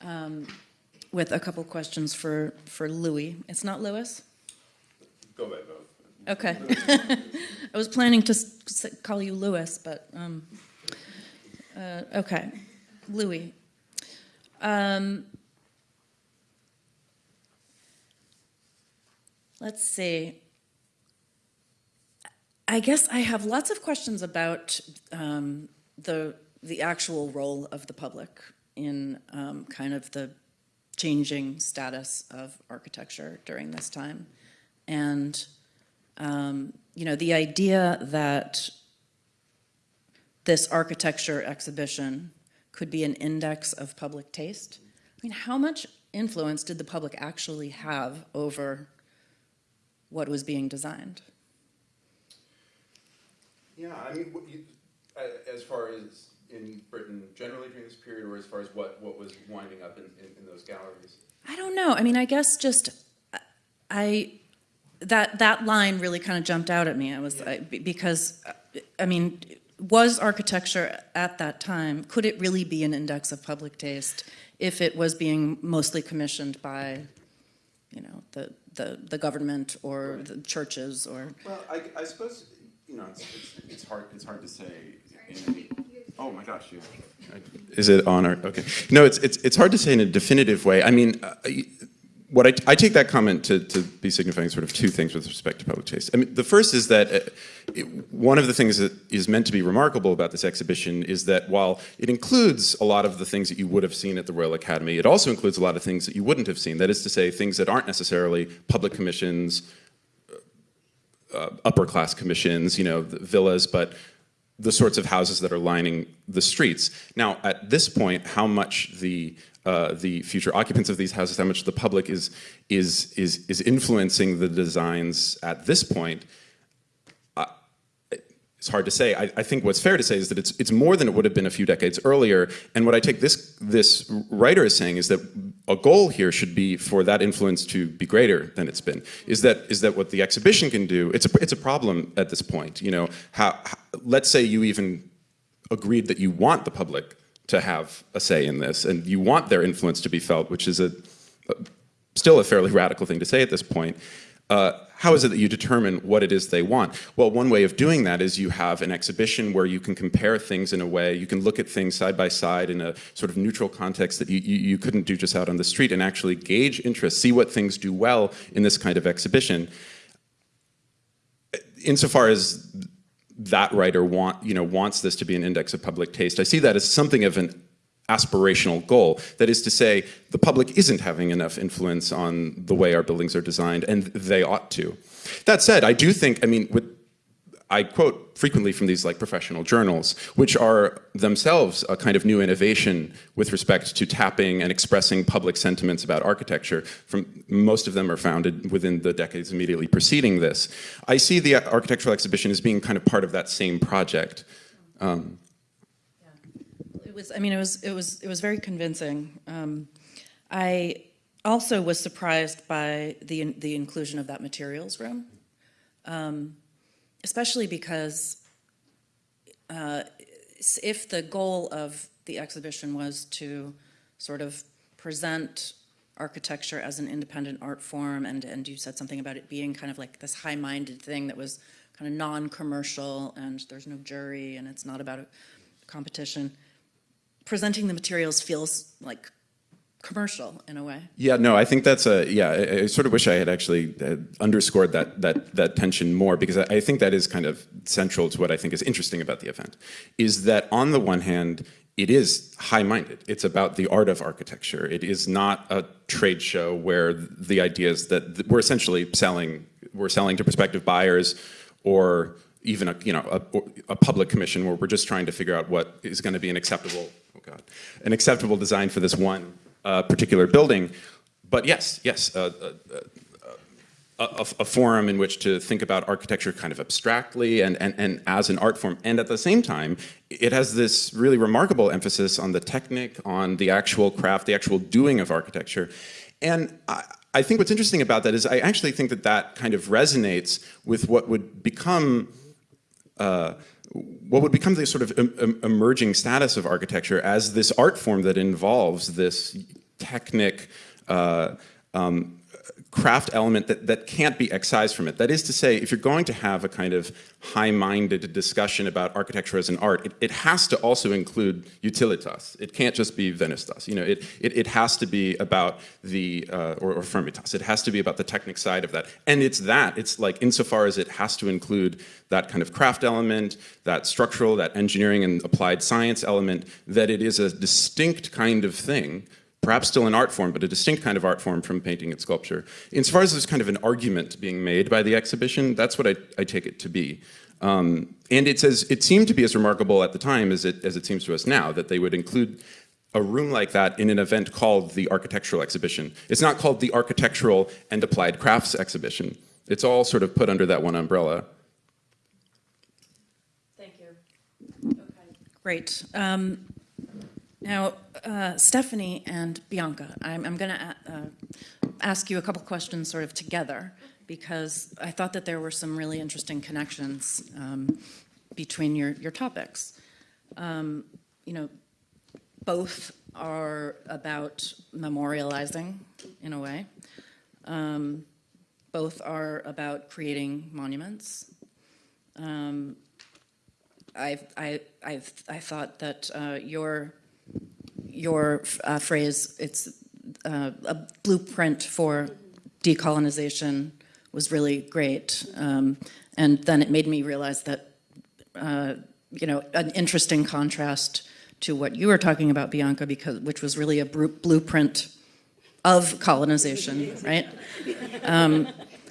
Speaker 2: Um, with a couple questions for, for Louis. It's not Louis?
Speaker 8: Go ahead, vote.
Speaker 2: Okay. I was planning to call you Louis, but, um, uh, okay. Louis. Um, let's see. I guess I have lots of questions about um, the the actual role of the public in um, kind of the changing status of architecture during this time, and um, you know the idea that this architecture exhibition could be an index of public taste. I mean, how much influence did the public actually have over what was being designed?
Speaker 8: Yeah, I mean, you, as far as in Britain generally during this period, or as far as what, what was winding up in, in, in those galleries?
Speaker 2: I don't know. I mean, I guess just I that that line really kind of jumped out at me. I was I, because uh, I mean, was architecture at that time could it really be an index of public taste if it was being mostly commissioned by, you know, the the, the government or the churches or
Speaker 8: Well, I, I suppose, you know, it's, it's, it's hard, it's hard to say. any- Oh, my gosh, you. Is it on or, okay. No, it's, it's, it's hard to say in a definitive way. I mean, uh, what I, I take that comment to, to be signifying sort of two things with respect to public taste. I mean, the first is that uh, it, one of the things that is meant to be remarkable about this exhibition is that while it includes a lot of the things that you would have seen at the Royal Academy, it also includes a lot of things that you wouldn't have seen. That is to say, things that aren't necessarily public commissions, uh, upper class commissions, you know, villas, but the sorts of houses that are lining the streets. Now, at this point, how much the uh, the future occupants of these houses, how much the public is is is is influencing the designs at this point, it's hard to say. I, I think what's fair to say is that it's it's more than it would have been a few decades earlier. And what I take this this writer is saying is that a goal here should be for that influence to be greater than it's been. Is that is that what the exhibition can do? It's a it's a problem at this point. You know, how, how let's say you even agreed that you want the public to have a say in this, and you want their influence to be felt, which is a, a still a fairly radical thing to say at this point. Uh, how is it that you determine what it is they want? Well, one way of doing that is you have an exhibition where you can compare things in a way, you can look at things side by side in a sort of neutral context that you, you, you couldn't do just out on the street and actually gauge interest, see what things do well in this kind of exhibition. Insofar as that writer want, you know, wants this to be an index of public taste, I see that as something of an aspirational goal. That is to say, the public isn't having enough influence on the way our buildings are designed, and they ought to. That said, I do think, I mean, with, I quote frequently from these like professional journals, which are themselves a kind of new innovation with respect to tapping and expressing public sentiments about architecture. From most of them are founded within the decades immediately preceding this. I see the architectural exhibition as being kind of part of that same project. Um,
Speaker 2: It was, I mean, it was, it was, it was very convincing. Um, I also was surprised by the, the inclusion of that materials room. Um, especially because uh, if the goal of the exhibition was to sort of present architecture as an independent art form, and, and you said something about it being kind of like this high-minded thing that was kind of non-commercial, and there's no jury, and it's not about a competition. Presenting the materials feels like commercial in a way.
Speaker 8: Yeah, no, I think that's a yeah. I, I sort of wish I had actually uh, underscored that that that tension more because I, I think that is kind of central to what I think is interesting about the event, is that on the one hand it is high-minded. It's about the art of architecture. It is not a trade show where the idea is that we're essentially selling we're selling to prospective buyers or even a you know a, a public commission where we're just trying to figure out what is going to be an acceptable oh god an acceptable design for this one uh, particular building. But yes, yes, uh, uh, a, a, a forum in which to think about architecture kind of abstractly and, and, and as an art form. And at the same time, it has this really remarkable emphasis on the technique, on the actual craft, the actual doing of architecture. And I, I think what's interesting about that is I actually think that that kind of resonates with what would become uh, what would become the sort of em em emerging status of architecture as this art form that involves this technic, uh, um, craft element that, that can't be excised from it. That is to say, if you're going to have a kind of high-minded discussion about architecture as an art, it, it, has to also include utilitas. It can't just be venustas. You know, it, it, it has to be about the, uh, or, or firmitas. It has to be about the technic side of that. And it's that, it's like insofar as it has to include that kind of craft element, that structural, that engineering and applied science element, that it is a distinct kind of thing perhaps still an art form, but a distinct kind of art form from painting and sculpture. Insofar as there's kind of an argument being made by the exhibition, that's what I, I take it to be. Um, and it's as, it seemed to be as remarkable at the time as it, as it seems to us now, that they would include a room like that in an event called the Architectural Exhibition. It's not called the Architectural and Applied Crafts Exhibition. It's all sort of put under that one umbrella.
Speaker 2: Thank you. Okay. Great. Um, now, uh, Stephanie and Bianca, I'm, I'm going to uh, ask you a couple questions sort of together because I thought that there were some really interesting connections um, between your, your topics. Um, you know, both are about memorializing in a way. Um, both are about creating monuments. Um, I've, I, I've, I thought that uh, your your uh, phrase, it's uh, a blueprint for decolonization was really great. Um, and then it made me realize that, uh, you know, an interesting contrast to what you were talking about, Bianca, because which was really a blueprint of colonization, right? Um,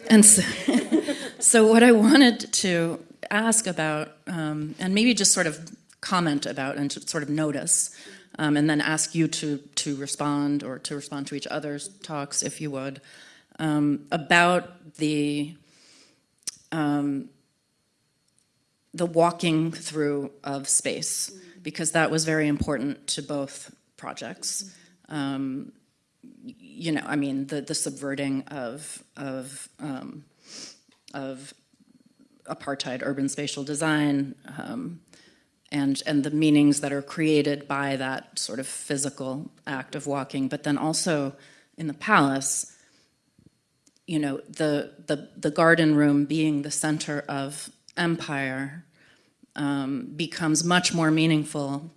Speaker 2: and so, so, what I wanted to ask about, um, and maybe just sort of comment about and sort of notice, um, and then ask you to, to respond or to respond to each other's talks, if you would, um, about the, um, the walking through of space, because that was very important to both projects. Um, you know, I mean, the, the subverting of, of, um, of apartheid urban spatial design, um, and, and the meanings that are created by that sort of physical act of walking, but then also in the palace, you know, the, the, the garden room being the center of empire um, becomes much more meaningful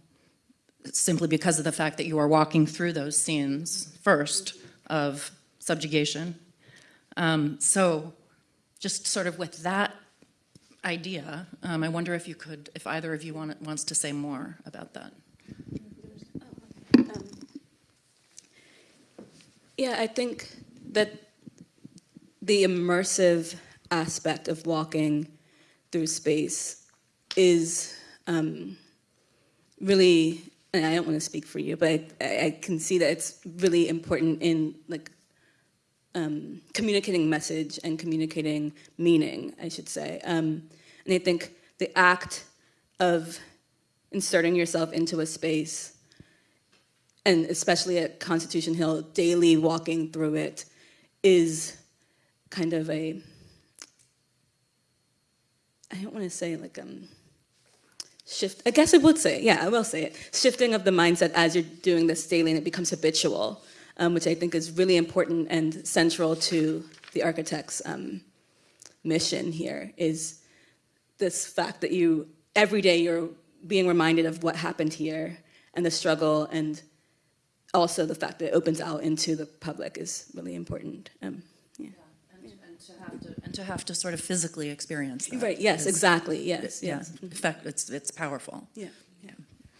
Speaker 2: simply because of the fact that you are walking through those scenes first of subjugation. Um, so just sort of with that idea. Um, I wonder if you could, if either of you want, wants to say more about that.
Speaker 9: Yeah, I think that the immersive aspect of walking through space is um, really, and I don't want to speak for you, but I, I, can see that it's really important in like um, communicating message and communicating meaning, I should say. Um, and I think the act of inserting yourself into a space, and especially at Constitution Hill, daily walking through it, is kind of a, I don't want to say like um, shift. I guess I would say, yeah, I will say it. Shifting of the mindset as you're doing this daily, and it becomes habitual, um, which I think is really important and central to the architect's um, mission here. Is this fact that you every day you're being reminded of what happened here and the struggle and also the fact that it opens out into the public is really important. Um, yeah.
Speaker 2: And and to have to, and to have to sort of physically experience that.
Speaker 9: Right, yes, exactly, yes,
Speaker 2: Yeah,
Speaker 9: yes.
Speaker 2: in fact, it's, it's powerful.
Speaker 9: Yeah,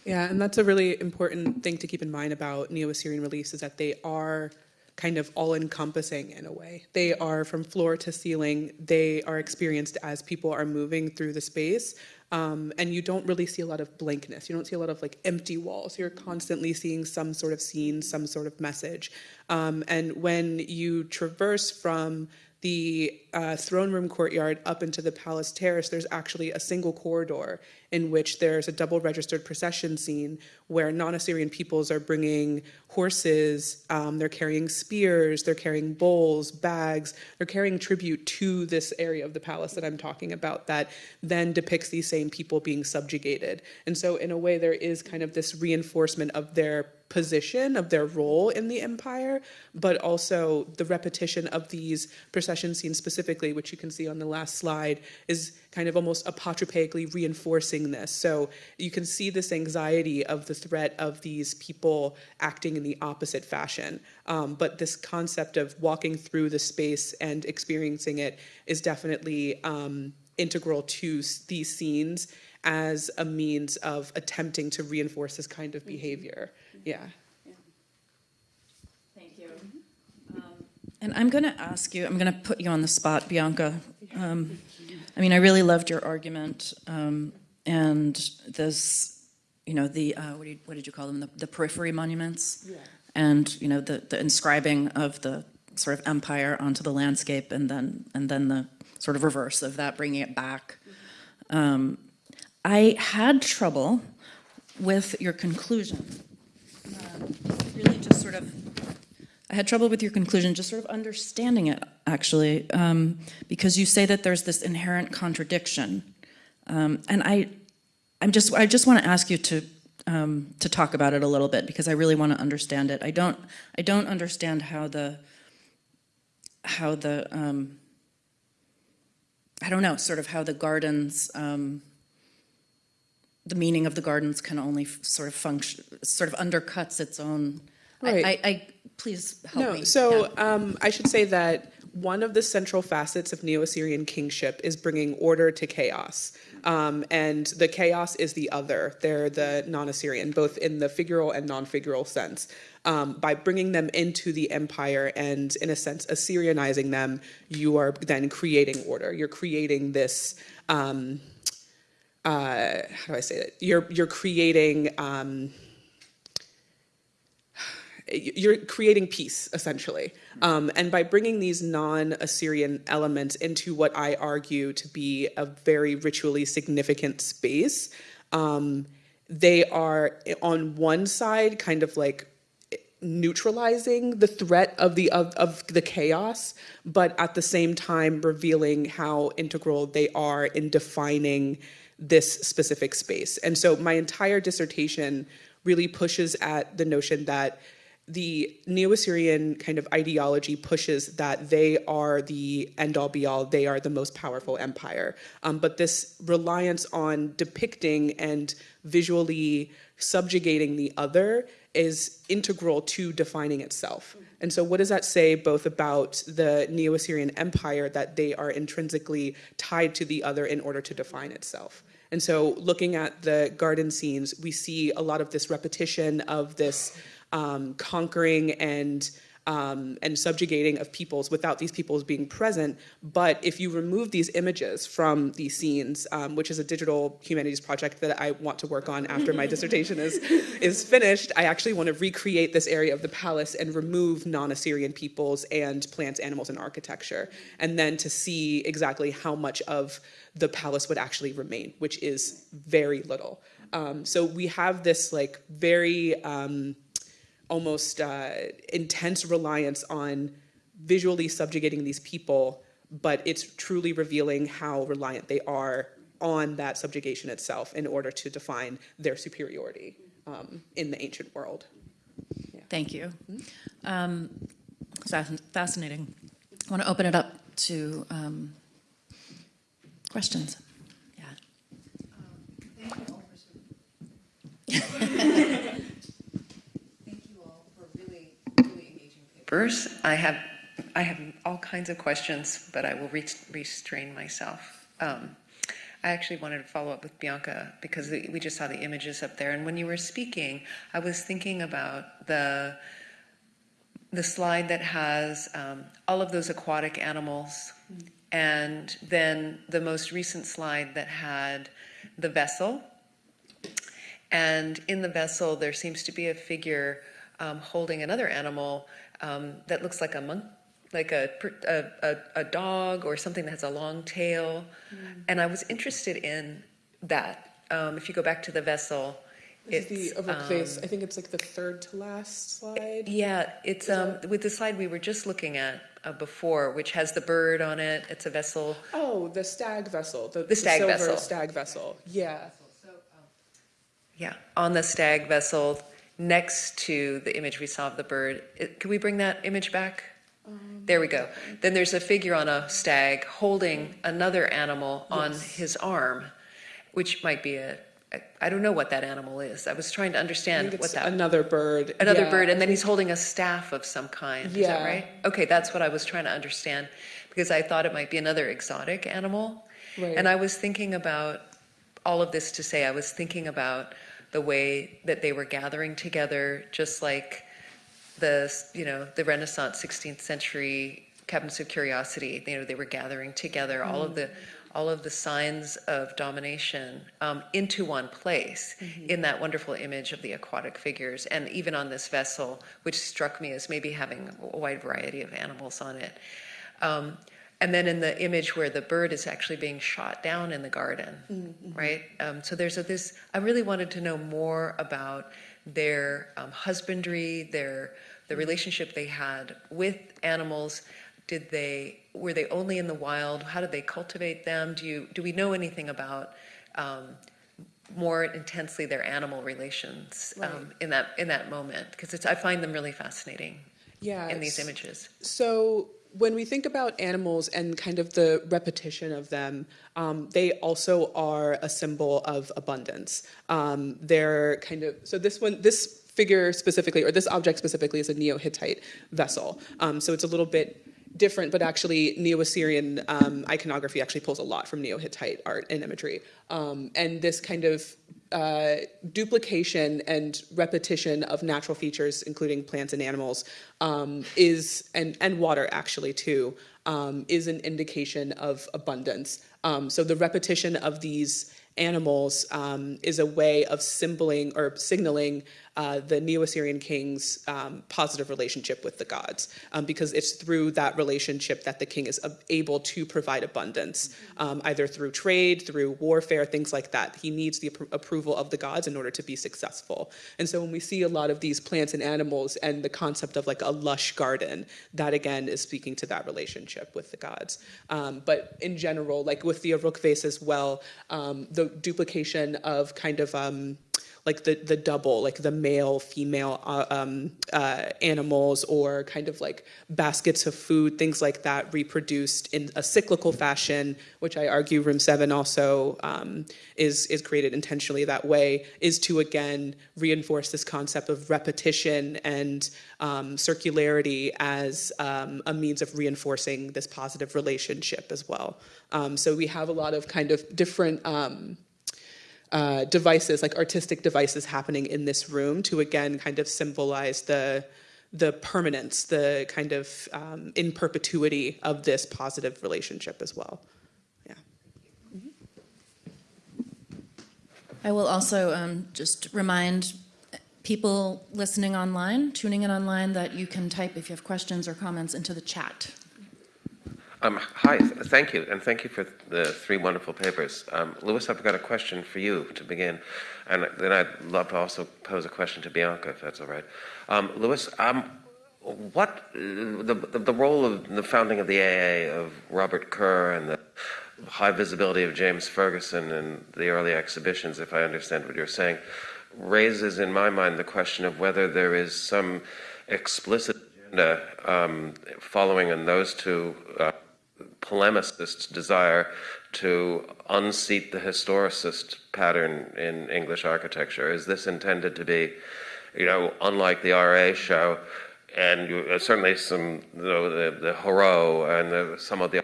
Speaker 9: yeah.
Speaker 4: And that's a really important thing to keep in mind about Neo-Assyrian reliefs is that they are kind of all-encompassing in a way. They are from floor to ceiling. They are experienced as people are moving through the space. Um, and you don't really see a lot of blankness. You don't see a lot of like empty walls. You're constantly seeing some sort of scene, some sort of message. Um, and when you traverse from the uh, throne room courtyard up into the palace terrace, there's actually a single corridor in which there's a double registered procession scene where non-Assyrian peoples are bringing horses, um, they're carrying spears, they're carrying bowls, bags, they're carrying tribute to this area of the palace that I'm talking about that then depicts these same people being subjugated. And so in a way, there is kind of this reinforcement of their position of their role in the empire, but also the repetition of these procession scenes specifically, which you can see on the last slide, is kind of almost apotropaically reinforcing this. So you can see this anxiety of the threat of these people acting in the opposite fashion. Um, but this concept of walking through the space and experiencing it is definitely um, integral to these scenes as a means of attempting to reinforce this kind of behavior. Yeah.
Speaker 2: Thank you. And I'm going to ask you, I'm going to put you on the spot, Bianca. Um, I mean, I really loved your argument, um, and this, you know, the, uh, what, do you, what did you call them, the, the periphery monuments? And, you know, the, the inscribing of the sort of empire onto the landscape, and then, and then the sort of reverse of that, bringing it back. Um, I had trouble with your conclusion really just sort of, I had trouble with your conclusion, just sort of understanding it, actually, um, because you say that there's this inherent contradiction. Um, and I, I'm just, I just want to ask you to, um, to talk about it a little bit, because I really want to understand it. I don't, I don't understand how the, how the, um, I don't know, sort of how the gardens, um, the meaning of the gardens can only sort of function, sort of undercuts its own. I-
Speaker 4: Right.
Speaker 2: I, I, please help
Speaker 4: No,
Speaker 2: me.
Speaker 4: so
Speaker 2: Yeah.
Speaker 4: um, I should say that one of the central facets of Neo-Assyrian kingship is bringing order to chaos. Um, and the chaos is the other. They're the non-Assyrian, both in the figural and non-figural sense. Um, by bringing them into the empire and, in a sense, Assyrianizing them, you are then creating order. You're creating this. Um, uh, how do I say it? You're you're creating. Um, you're creating peace essentially um, and by bringing these non-assyrian elements into what i argue to be a very ritually significant space um, they are on one side kind of like neutralizing the threat of the of, of the chaos but at the same time revealing how integral they are in defining this specific space and so my entire dissertation really pushes at the notion that the Neo-Assyrian kind of ideology pushes that they are the end-all be-all, they are the most powerful empire. Um, but this reliance on depicting and visually subjugating the other is integral to defining itself. And so what does that say both about the Neo-Assyrian empire that they are intrinsically tied to the other in order to define itself? And so looking at the garden scenes, we see a lot of this repetition of this um, conquering and um, and subjugating of peoples without these peoples being present. But if you remove these images from these scenes, um, which is a digital humanities project that I want to work on after my dissertation is, is finished, I actually want to recreate this area of the palace and remove non-Assyrian peoples and plants, animals, and architecture. And then to see exactly how much of the palace would actually remain, which is very little. Um, so we have this like very, um, almost uh, intense reliance on visually subjugating these people, but it's truly revealing how reliant they are on that subjugation itself in order to define their superiority um, in the ancient world.
Speaker 2: Thank you. Um, Fascinating. I want to open it up to um, questions. Yeah.
Speaker 10: papers. I have, I have all kinds of questions, but I will re- restrain myself. Um, I actually wanted to follow up with Bianca because we just saw the images up there, and when you were speaking, I was thinking about the the slide that has um, all of those aquatic animals, and then the most recent slide that had the vessel. And in the vessel, there seems to be a figure um, holding another animal um, that looks like a monk, like a, a, a, a dog or something that has a long tail. And I was interested in that. Um, if you go back to the vessel,
Speaker 4: This
Speaker 10: it's
Speaker 4: is the
Speaker 10: um,
Speaker 4: I think it's like the third to last slide.
Speaker 10: yeah, it's um, with the slide we were just looking at uh, before, which has the bird on it. It's a vessel.
Speaker 4: Oh, the stag vessel. The,
Speaker 10: The stag
Speaker 4: silver
Speaker 10: vessel.
Speaker 4: stag vessel. Yeah.
Speaker 10: Yeah, on the stag vessel next to the image we saw of the bird. It- Can we bring that image back? There we go. Then there's a figure on a stag holding another animal on
Speaker 4: Yes.
Speaker 10: his arm, which might be a I don't know what that animal is. I was trying to understand what that,
Speaker 4: another bird.
Speaker 10: another
Speaker 4: Yeah,
Speaker 10: bird, and then he's holding a staff of some kind.
Speaker 4: Yeah.
Speaker 10: Is that right? Okay, that's what I was trying to understand, because I thought it might be another exotic animal.
Speaker 4: Right.
Speaker 10: And I was thinking about, all of this to say, I was thinking about the way that they were gathering together, just like the, you know, the Renaissance 16th century cabinets of curiosity, you know, they were gathering together all of the, all of the signs of domination um, into one place in that wonderful image of the aquatic figures. And even on this vessel, which struck me as maybe having a wide variety of animals on it. Um, and then in the image where the bird is actually being shot down in the garden, right? Um, so there's a, this. I really wanted to know more about their um, husbandry, their the relationship they had with animals. Did they were they only in the wild? How did they cultivate them? Do you do we know anything about? Um, more intensely their animal relations um, in that in that moment because it's I find them really fascinating
Speaker 4: Yeah.
Speaker 10: in these images.
Speaker 4: So when we think about animals and kind of the repetition of them, um, they also are a symbol of abundance. Um, they're kind of so this one this figure specifically or this object specifically is a Neo-Hittite vessel. Um, so it's a little bit different, but actually Neo-Assyrian um, iconography actually pulls a lot from Neo-Hittite art and imagery. Um, and this kind of uh, duplication and repetition of natural features, including plants and animals, um, is and and water actually too, um, is an indication of abundance. Um, so the repetition of these animals um, is a way of symboling or signaling uh, the Neo-Assyrian king's um, positive relationship with the gods, um, because it's through that relationship that the king is able to provide abundance, um, either through trade, through warfare, things like that. He needs the appro- approval of the gods in order to be successful. And so when we see a lot of these plants and animals and the concept of like a lush garden, that again is speaking to that relationship with the gods. Um, but in general, like with the Uruk vase as well, um, the duplication of kind of um, like the the double, like the male female uh, um, uh, animals, or kind of like baskets of food, things like that, reproduced in a cyclical fashion, which I argue Room Seven also um, is is created intentionally that way, is to again reinforce this concept of repetition and um, circularity as um, a means of reinforcing this positive relationship as well. Um, so we have a lot of kind of different. Uh, devices, like artistic devices, happening in this room to again kind of symbolize the the permanence, the kind of um, in perpetuity of this positive relationship as well. Yeah.
Speaker 2: I will also um, just remind people listening online, tuning in online, that you can type if you have questions or comments into the chat.
Speaker 11: Um, hi, th- thank you, and thank you for the three wonderful papers. Um, Louis, I've got a question for you to begin, and then I'd love to also pose a question to Bianca, if that's all right. Um, Louis, um, what the, the role of the founding of the AA of Robert Kerr and the
Speaker 5: high visibility of James Fergusson and the early exhibitions, if I understand what you're saying, raises in my mind the question of whether there is some explicit agenda um, following in those two uh, polemicists' desire to unseat the historicist pattern in English architecture. Is this intended to be, you know, unlike the RA show, and you, uh, certainly some, you know, the, the Horeau and the, some of the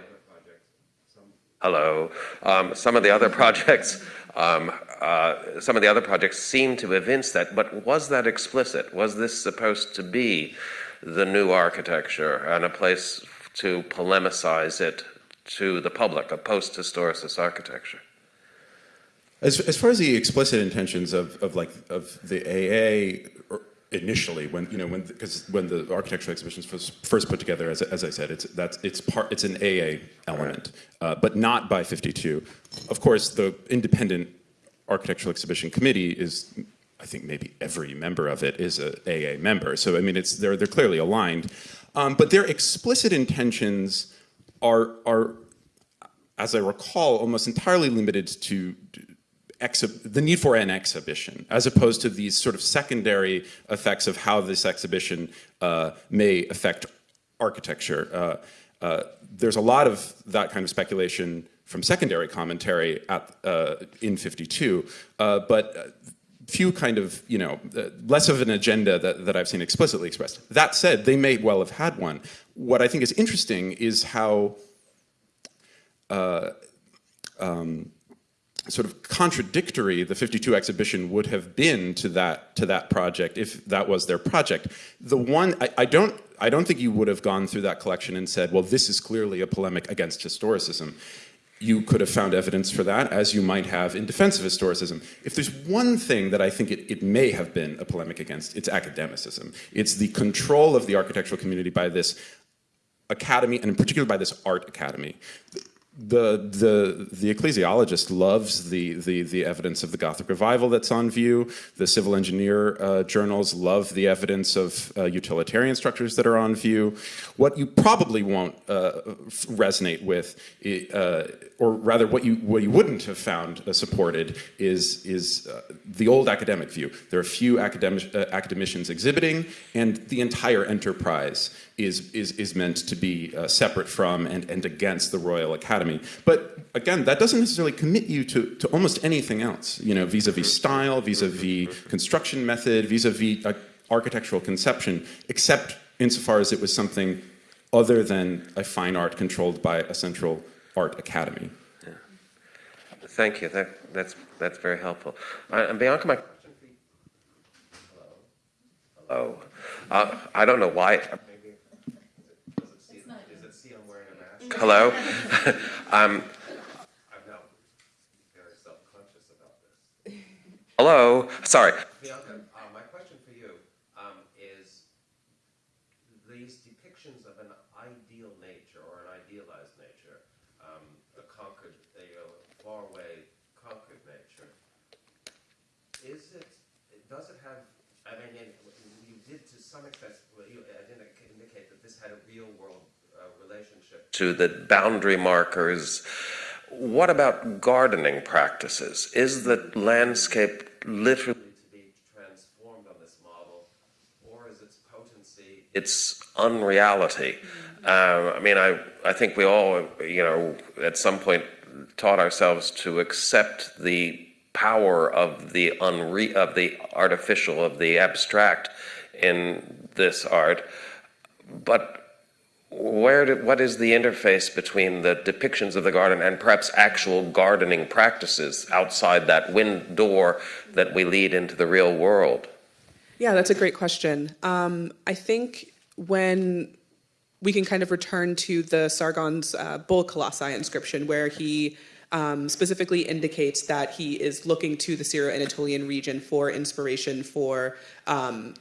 Speaker 5: hello, um, some of the other projects um, uh, some of the other projects seem to evince that, but was that explicit? Was this supposed to be the new architecture and a place to polemicize it to the public, a post-historicist architecture?
Speaker 8: As, as far as the explicit intentions of, of like of the AA initially when you know when because when the architectural exhibitions was first put together as, as I said it's that's it's part it's an AA element uh, but not by 52 of course the independent architectural exhibition committee is I think maybe every member of it is a AA member. So I mean it's they're they're clearly aligned um, but their explicit intentions are are as I recall almost entirely limited to the need for an exhibition, as opposed to these sort of secondary effects of how this exhibition uh, may affect architecture. Uh, uh, there's a lot of that kind of speculation from secondary commentary at, uh, in 52, uh, but few kind of, you know, uh, less of an agenda that, that I've seen explicitly expressed. That said, they may well have had one. What I think is interesting is how um, sort of contradictory the 52 exhibition would have been to that to that project if that was their project. The one I, I, don't I don't think you would have gone through that collection and said, well, this is clearly a polemic against historicism. You could have found evidence for that, as you might have in defense of historicism. If there's one thing that I think it, it may have been a polemic against, it's academicism. It's the control of the architectural community by this academy, and in particular by this art academy the the the ecclesiologist loves the the the evidence of the Gothic revival that's on view. The civil engineer uh, journals love the evidence of uh, utilitarian structures that are on view. What you probably won't uh, resonate with, uh, or rather, what you what you wouldn't have found uh, supported is is uh, the old academic view. There are a few academic academicians exhibiting, and the entire enterprise is, is, is meant to be uh, separate from and, and against the Royal Academy. But again, that doesn't necessarily commit you to, to almost anything else, you know, vis-a-vis -vis style, vis-a-vis -vis construction method, vis-a-vis -vis, uh, architectural conception, except insofar as it was something other than a fine art controlled by a central art academy. Yeah.
Speaker 5: Thank you. That, that's, that's very helpful. Uh, and Bianca, my Hello. Hello. Uh, I don't know why. Hello? um, I'm now very self-conscious about this. Hello? Sorry. Bianca, uh, my question for you um, is these depictions of an ideal nature or an idealized nature, um, a conquered, a far-away conquered nature, is it, does it have, I mean, you did to some extent, you indicate that this had a real world relationship to the boundary markers. What about gardening practices? Is the landscape literally to be transformed on this model, or is its potency its unreality? Uh, I mean, I, I think we all, you know, at some point taught ourselves to accept the power of the unre- of the artificial, of the abstract in this art, but where do, what is the interface between the depictions of the garden and perhaps actual gardening practices outside that wind door that we lead into the real world?
Speaker 4: Yeah, that's a great question. Um, I think when we can kind of return to the Sargon's uh, Bull Colossi inscription, where he um, specifically indicates that he is looking to the Syro-Anatolian region for inspiration for um,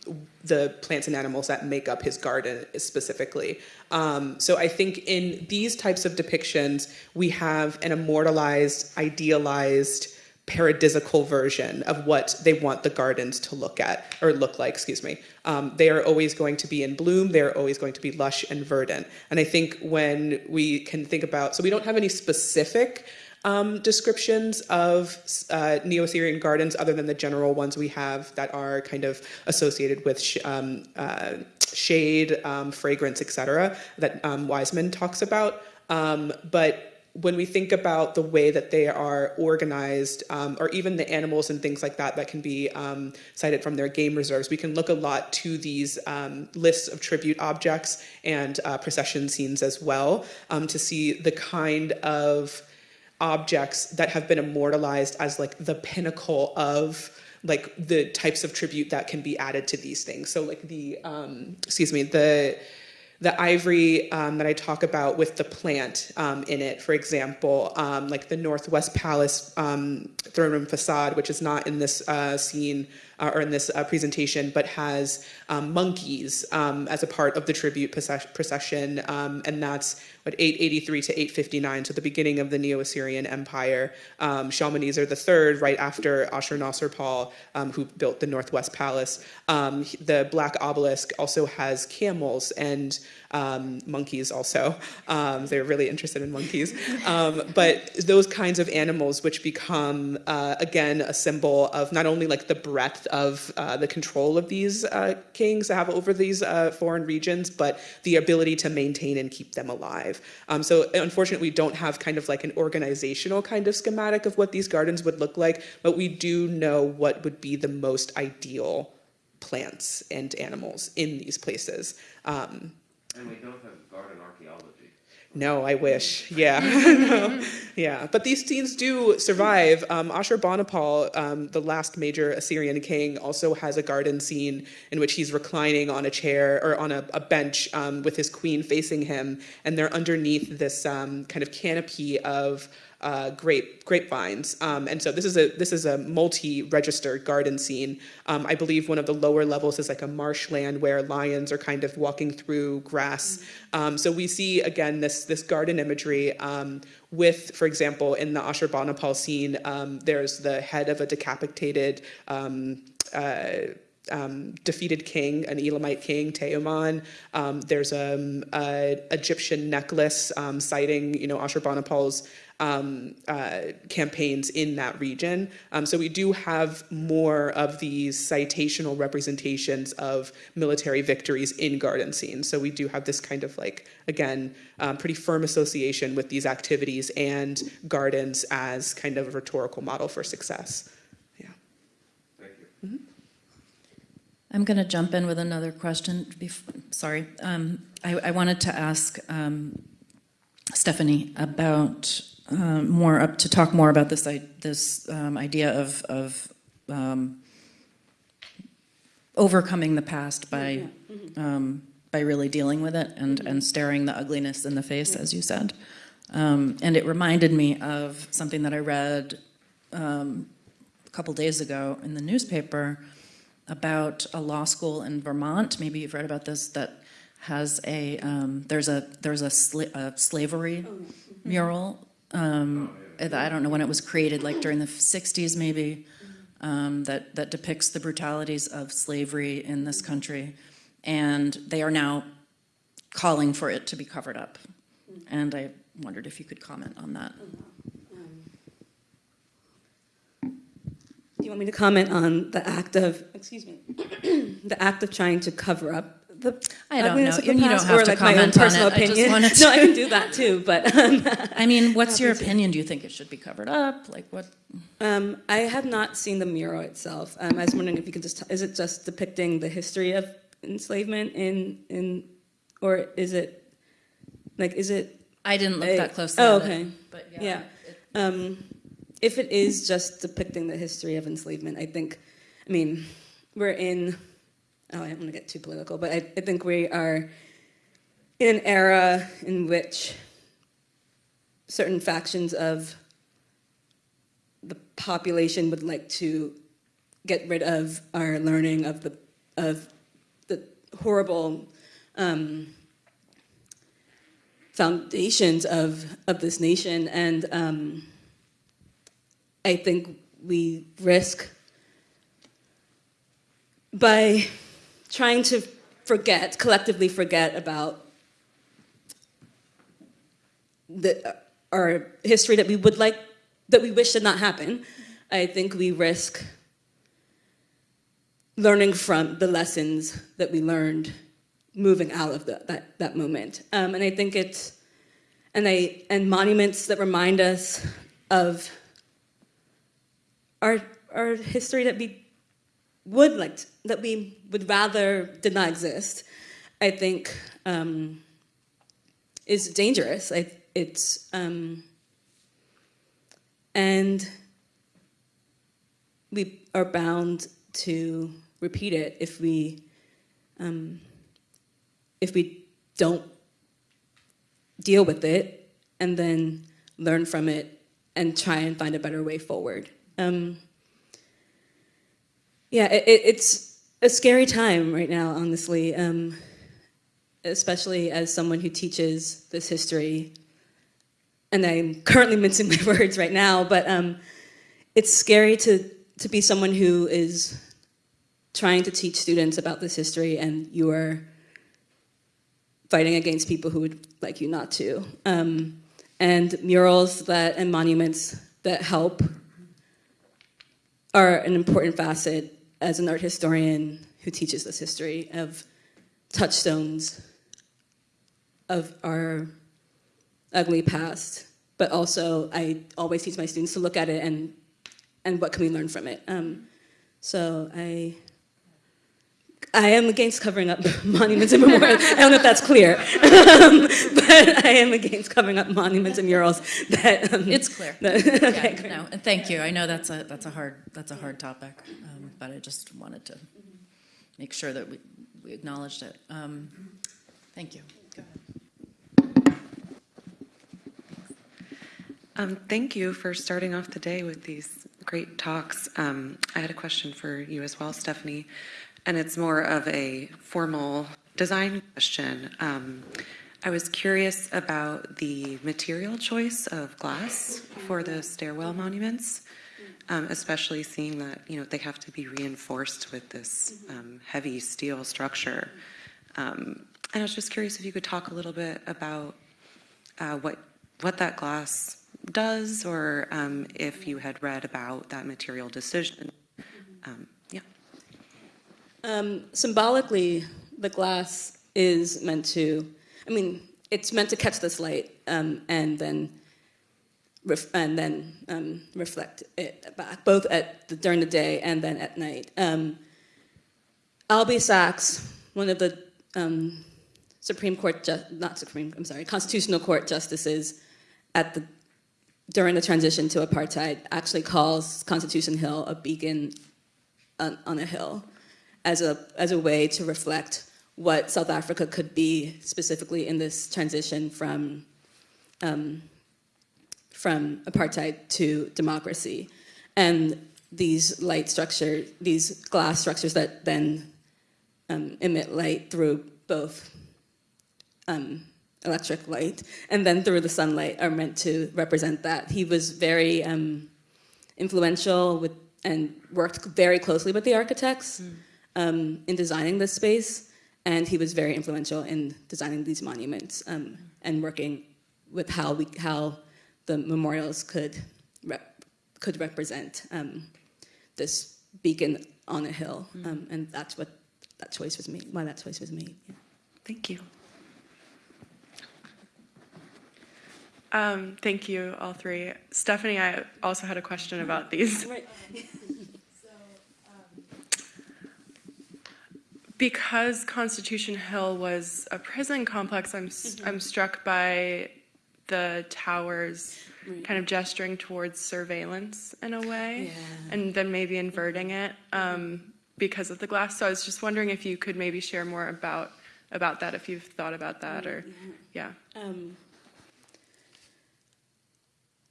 Speaker 4: the plants and animals that make up his garden specifically. Um, so I think in these types of depictions, we have an immortalized, idealized paradisical version of what they want the gardens to look at or look like excuse me. Um, they are always going to be in bloom. They're always going to be lush and verdant. And i think when we can think about so we don't have any specific um, descriptions of uh, Neo-Assyrian gardens other than the general ones we have that are kind of associated with sh um, uh, shade, um, fragrance, etc. that um, Wiseman talks about. Um, but when we think about the way that they are organized, um, or even the animals and things like that that can be um, cited from their game reserves, we can look a lot to these um, lists of tribute objects and uh, procession scenes as well um, to see the kind of objects that have been immortalized as like the pinnacle of like the types of tribute that can be added to these things. So like the, um, excuse me, the, the ivory um, that I talk about with the plant um, in it, for example, um, like the Northwest Palace um, throne room facade, which is not in this uh, scene uh, or in this uh, presentation, but has um, monkeys um, as a part of the tribute procession, and that's what 883 to 859, so the beginning of the Neo-Assyrian Empire. Um, Shalmaneser III, right after Ashur-nasir-pal, um, who built the Northwest Palace. Um, the Black Obelisk also has camels and um, monkeys also. Um, they're really interested in monkeys. Um, but those kinds of animals which become, uh, again, a symbol of not only like the breadth of uh, the control of these uh, kings have over these uh, foreign regions, but the ability to maintain and keep them alive. Um, so unfortunately, we don't have kind of like an organizational kind of schematic of what these gardens would look like, but we do know what would be the most ideal plants and animals in these places. Um,
Speaker 11: and we don't have garden archaeology.
Speaker 4: No, I wish. Yeah, no. yeah. But these scenes do survive. Um, Ashurbanipal, um, the last major Assyrian king, also has a garden scene in which he's reclining on a chair or on a, a bench um, with his queen facing him, and they're underneath this um, kind of canopy of uh, grape grapevines. Um, and so this is a this is a multi-registered garden scene. Um, I believe one of the lower levels is like a marshland where lions are kind of walking through grass. Um, so we see again this this garden imagery um, with, for example, in the Ashurbanipal scene, um, there's the head of a decapitated. Um, uh, um, defeated king, an Elamite king, Teumman. Um, there's a Egyptian necklace um, citing, you know, Ashurbanipal's um, uh, campaigns in that region. Um, so we do have more of these citational representations of military victories in garden scenes. So we do have this kind of like, again, um, pretty firm association with these activities and gardens as kind of a rhetorical model for success. Yeah.
Speaker 11: Thank you. Mm -hmm.
Speaker 2: I'm going to jump in with another question. Before, sorry. Um, I, I, wanted to ask um, Stephanie about um, more up to talk more about this this um, idea of of um, overcoming the past by um, by really dealing with it and and staring the ugliness in the face, as you said. Um, and it reminded me of something that I read um, a couple days ago in the newspaper about a law school in Vermont. Maybe you've read about this. That has a there's a there's a, sla a slavery oh, mural um, I don't know when it was created, like during the 60s maybe, um, that, that depicts the brutalities of slavery in this country. And they are now calling for it to be covered up. And I wondered if you could comment on that.
Speaker 9: Do you want me to comment on the act of, excuse me, the act of trying to cover up the
Speaker 2: I don't know.
Speaker 9: You, don't have to like comment my own personal on it. opinion. I just to... no, I can do that too. But um,
Speaker 2: I mean, what's your opinion? Do you think it should be covered up? Like what?
Speaker 9: Um, I have not seen the mural itself. Um, I was wondering if you could just is it just depicting the history of enslavement in in or is it like is it?
Speaker 2: I didn't look a, that closely.
Speaker 9: Oh, okay.
Speaker 2: It, but yeah.
Speaker 9: yeah. Um, if it is just depicting the history of enslavement, I think, I mean, we're in oh, I don't want to get too political, but I, I think we are in an era in which certain factions of the population would like to get rid of our learning of the of the horrible um, foundations of of this nation, and um, I think
Speaker 6: we risk by trying to forget, collectively forget about the, our history that we would like, that we wish did not happen, I think we risk learning from the lessons that we learned moving out of the, that, that moment. Um, and I think it's, and, I, and monuments that remind us of our, our history that we would like, to- that we would rather did not exist, I think um, is dangerous. I, it's, um, and we are bound to repeat it if we, um, if we don't deal with it and then learn from it and try and find a better way forward. Um, yeah, it, it- it's a scary time right now, honestly, um, especially as someone who teaches this history. And I'm currently mincing my words right now, but um, it's scary to, to be someone who is trying to teach students about this history and you are fighting against people who would like you not to. Um, and murals that and monuments that help are an important facet as an art historian who teaches this history of touchstones of our ugly past, but also I always teach my students to look at it and and what can we learn from it. Um, so I I am against covering up monuments and memorials. I don't know if that's clear, um, but I am against covering up monuments and murals. That um,
Speaker 2: It's clear.
Speaker 6: that- okay,
Speaker 2: Yeah, no, and thank you. I know that's a, that's a hard, that's a hard topic, um, but I just wanted to make sure that we, we acknowledged it. Um, Thank you. Go ahead.
Speaker 12: Um, thank you for starting off the day with these great talks. Um, I had a question for you as well, Stephanie, and it's more of a formal design question. Um, I was curious about the material choice of glass for the stairwell monuments, um, especially seeing that you know they have to be reinforced with this um, heavy steel structure. Um, and I was just curious if you could talk a little bit about uh, what what that glass does, or um, if you had read about that material decision. Um.
Speaker 6: Symbolically, the glass is meant to, I mean, it's meant to catch this light um, and then and then um, reflect it back, both at the, during the day and then at night. Um, Albie Sachs, one of the um, Supreme Court, not Supreme, I'm sorry, Constitutional Court justices at the during the transition to apartheid, actually calls Constitution Hill a beacon on, on a hill as a, as a way to reflect what South Africa could be specifically in this transition from, um, from apartheid to democracy. And these light structure, these glass structures that then um, emit light through both um, electric light and then through the sunlight are meant to represent that. He was very um, influential with and worked very closely with the architects um, in designing this space, and he was very influential in designing these monuments um, and working with how we how the memorials could rep, could represent um, this beacon on a hill, um, and that's what that choice was made. Why that choice was made. Yeah.
Speaker 12: Thank you.
Speaker 13: Um, thank you, all three. Stephanie, I also had a question about these. Because Constitution Hill was a prison complex, I'm, s- I'm struck by the towers kind of gesturing towards surveillance in a way, and then maybe inverting it um, because of the glass. So I was just wondering if you could maybe share more about about that, if you've thought about that, or yeah.
Speaker 6: Um,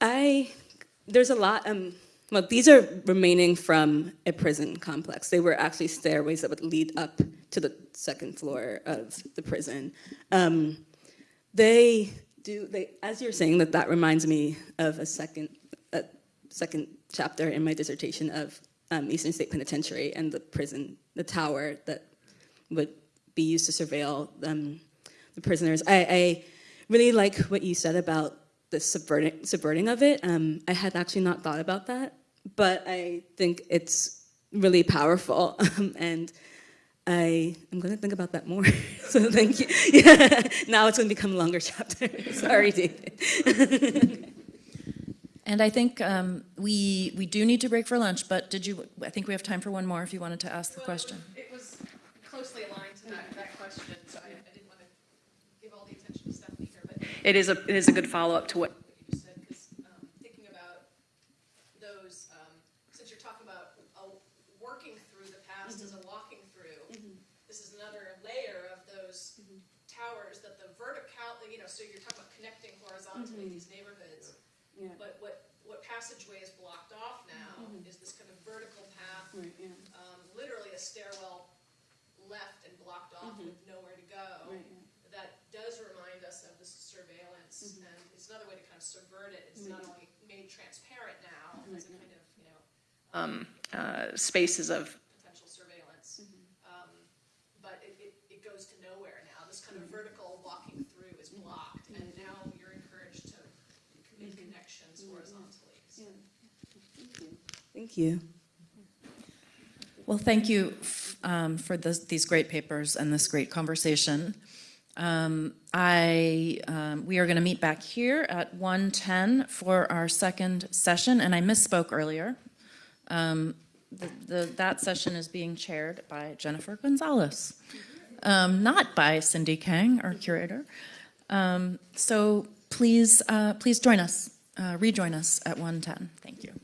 Speaker 6: I there's a lot. Um, well, these are remaining from a prison complex. They were actually stairways that would lead up to the second floor of the prison. Um, they do. They, as you're saying that, that reminds me of a second, a second chapter in my dissertation of um, Eastern State Penitentiary and the prison, the tower that would be used to surveil um, the prisoners. I, I really like what you said about the subverting, subverting of it. Um, I had actually not thought about that, but I think it's really powerful. Um, and I am going to think about that more. so thank you. Yeah. Now it's going to become a longer chapter. Sorry, David.
Speaker 2: And I think um, we, we do need to break for lunch, but did you, I think we have time for one more if you wanted to ask the question.
Speaker 14: It was closely aligned to that, that question, so I, I didn't want to give all the attention to Stephanie here, but it is a, it is a good follow-up to what you just said, because, um, thinking about those, um, since you're talking about, uh, working through the past as a walking through, this is another layer of those towers that the vertical, you know, so you're talking about connecting horizontally these neighborhoods. But what, what passageway is blocked off now is this kind of vertical path, um, literally a stairwell left and blocked off with nowhere to go. That does remind us of this surveillance, and it's another way to kind of subvert it. It's not only made transparent now as a kind of, you know, um, uh, spaces of potential surveillance, um, but it, it, it goes to nowhere now. This kind of vertical walking through is blocked, and now you're encouraged to make connections horizontally. So-
Speaker 6: Thank you.
Speaker 2: Well, thank you f- um, for this, these great papers and this great conversation. Um, I, um, we are going to meet back here at 1:10 for our second session, and I misspoke earlier. Um, the, the, that session is being chaired by Jennifer Gonzalez, um, not by Cindy Kang, our curator. Um, so please, uh, please join us, uh, rejoin us at 1:10. Thank you.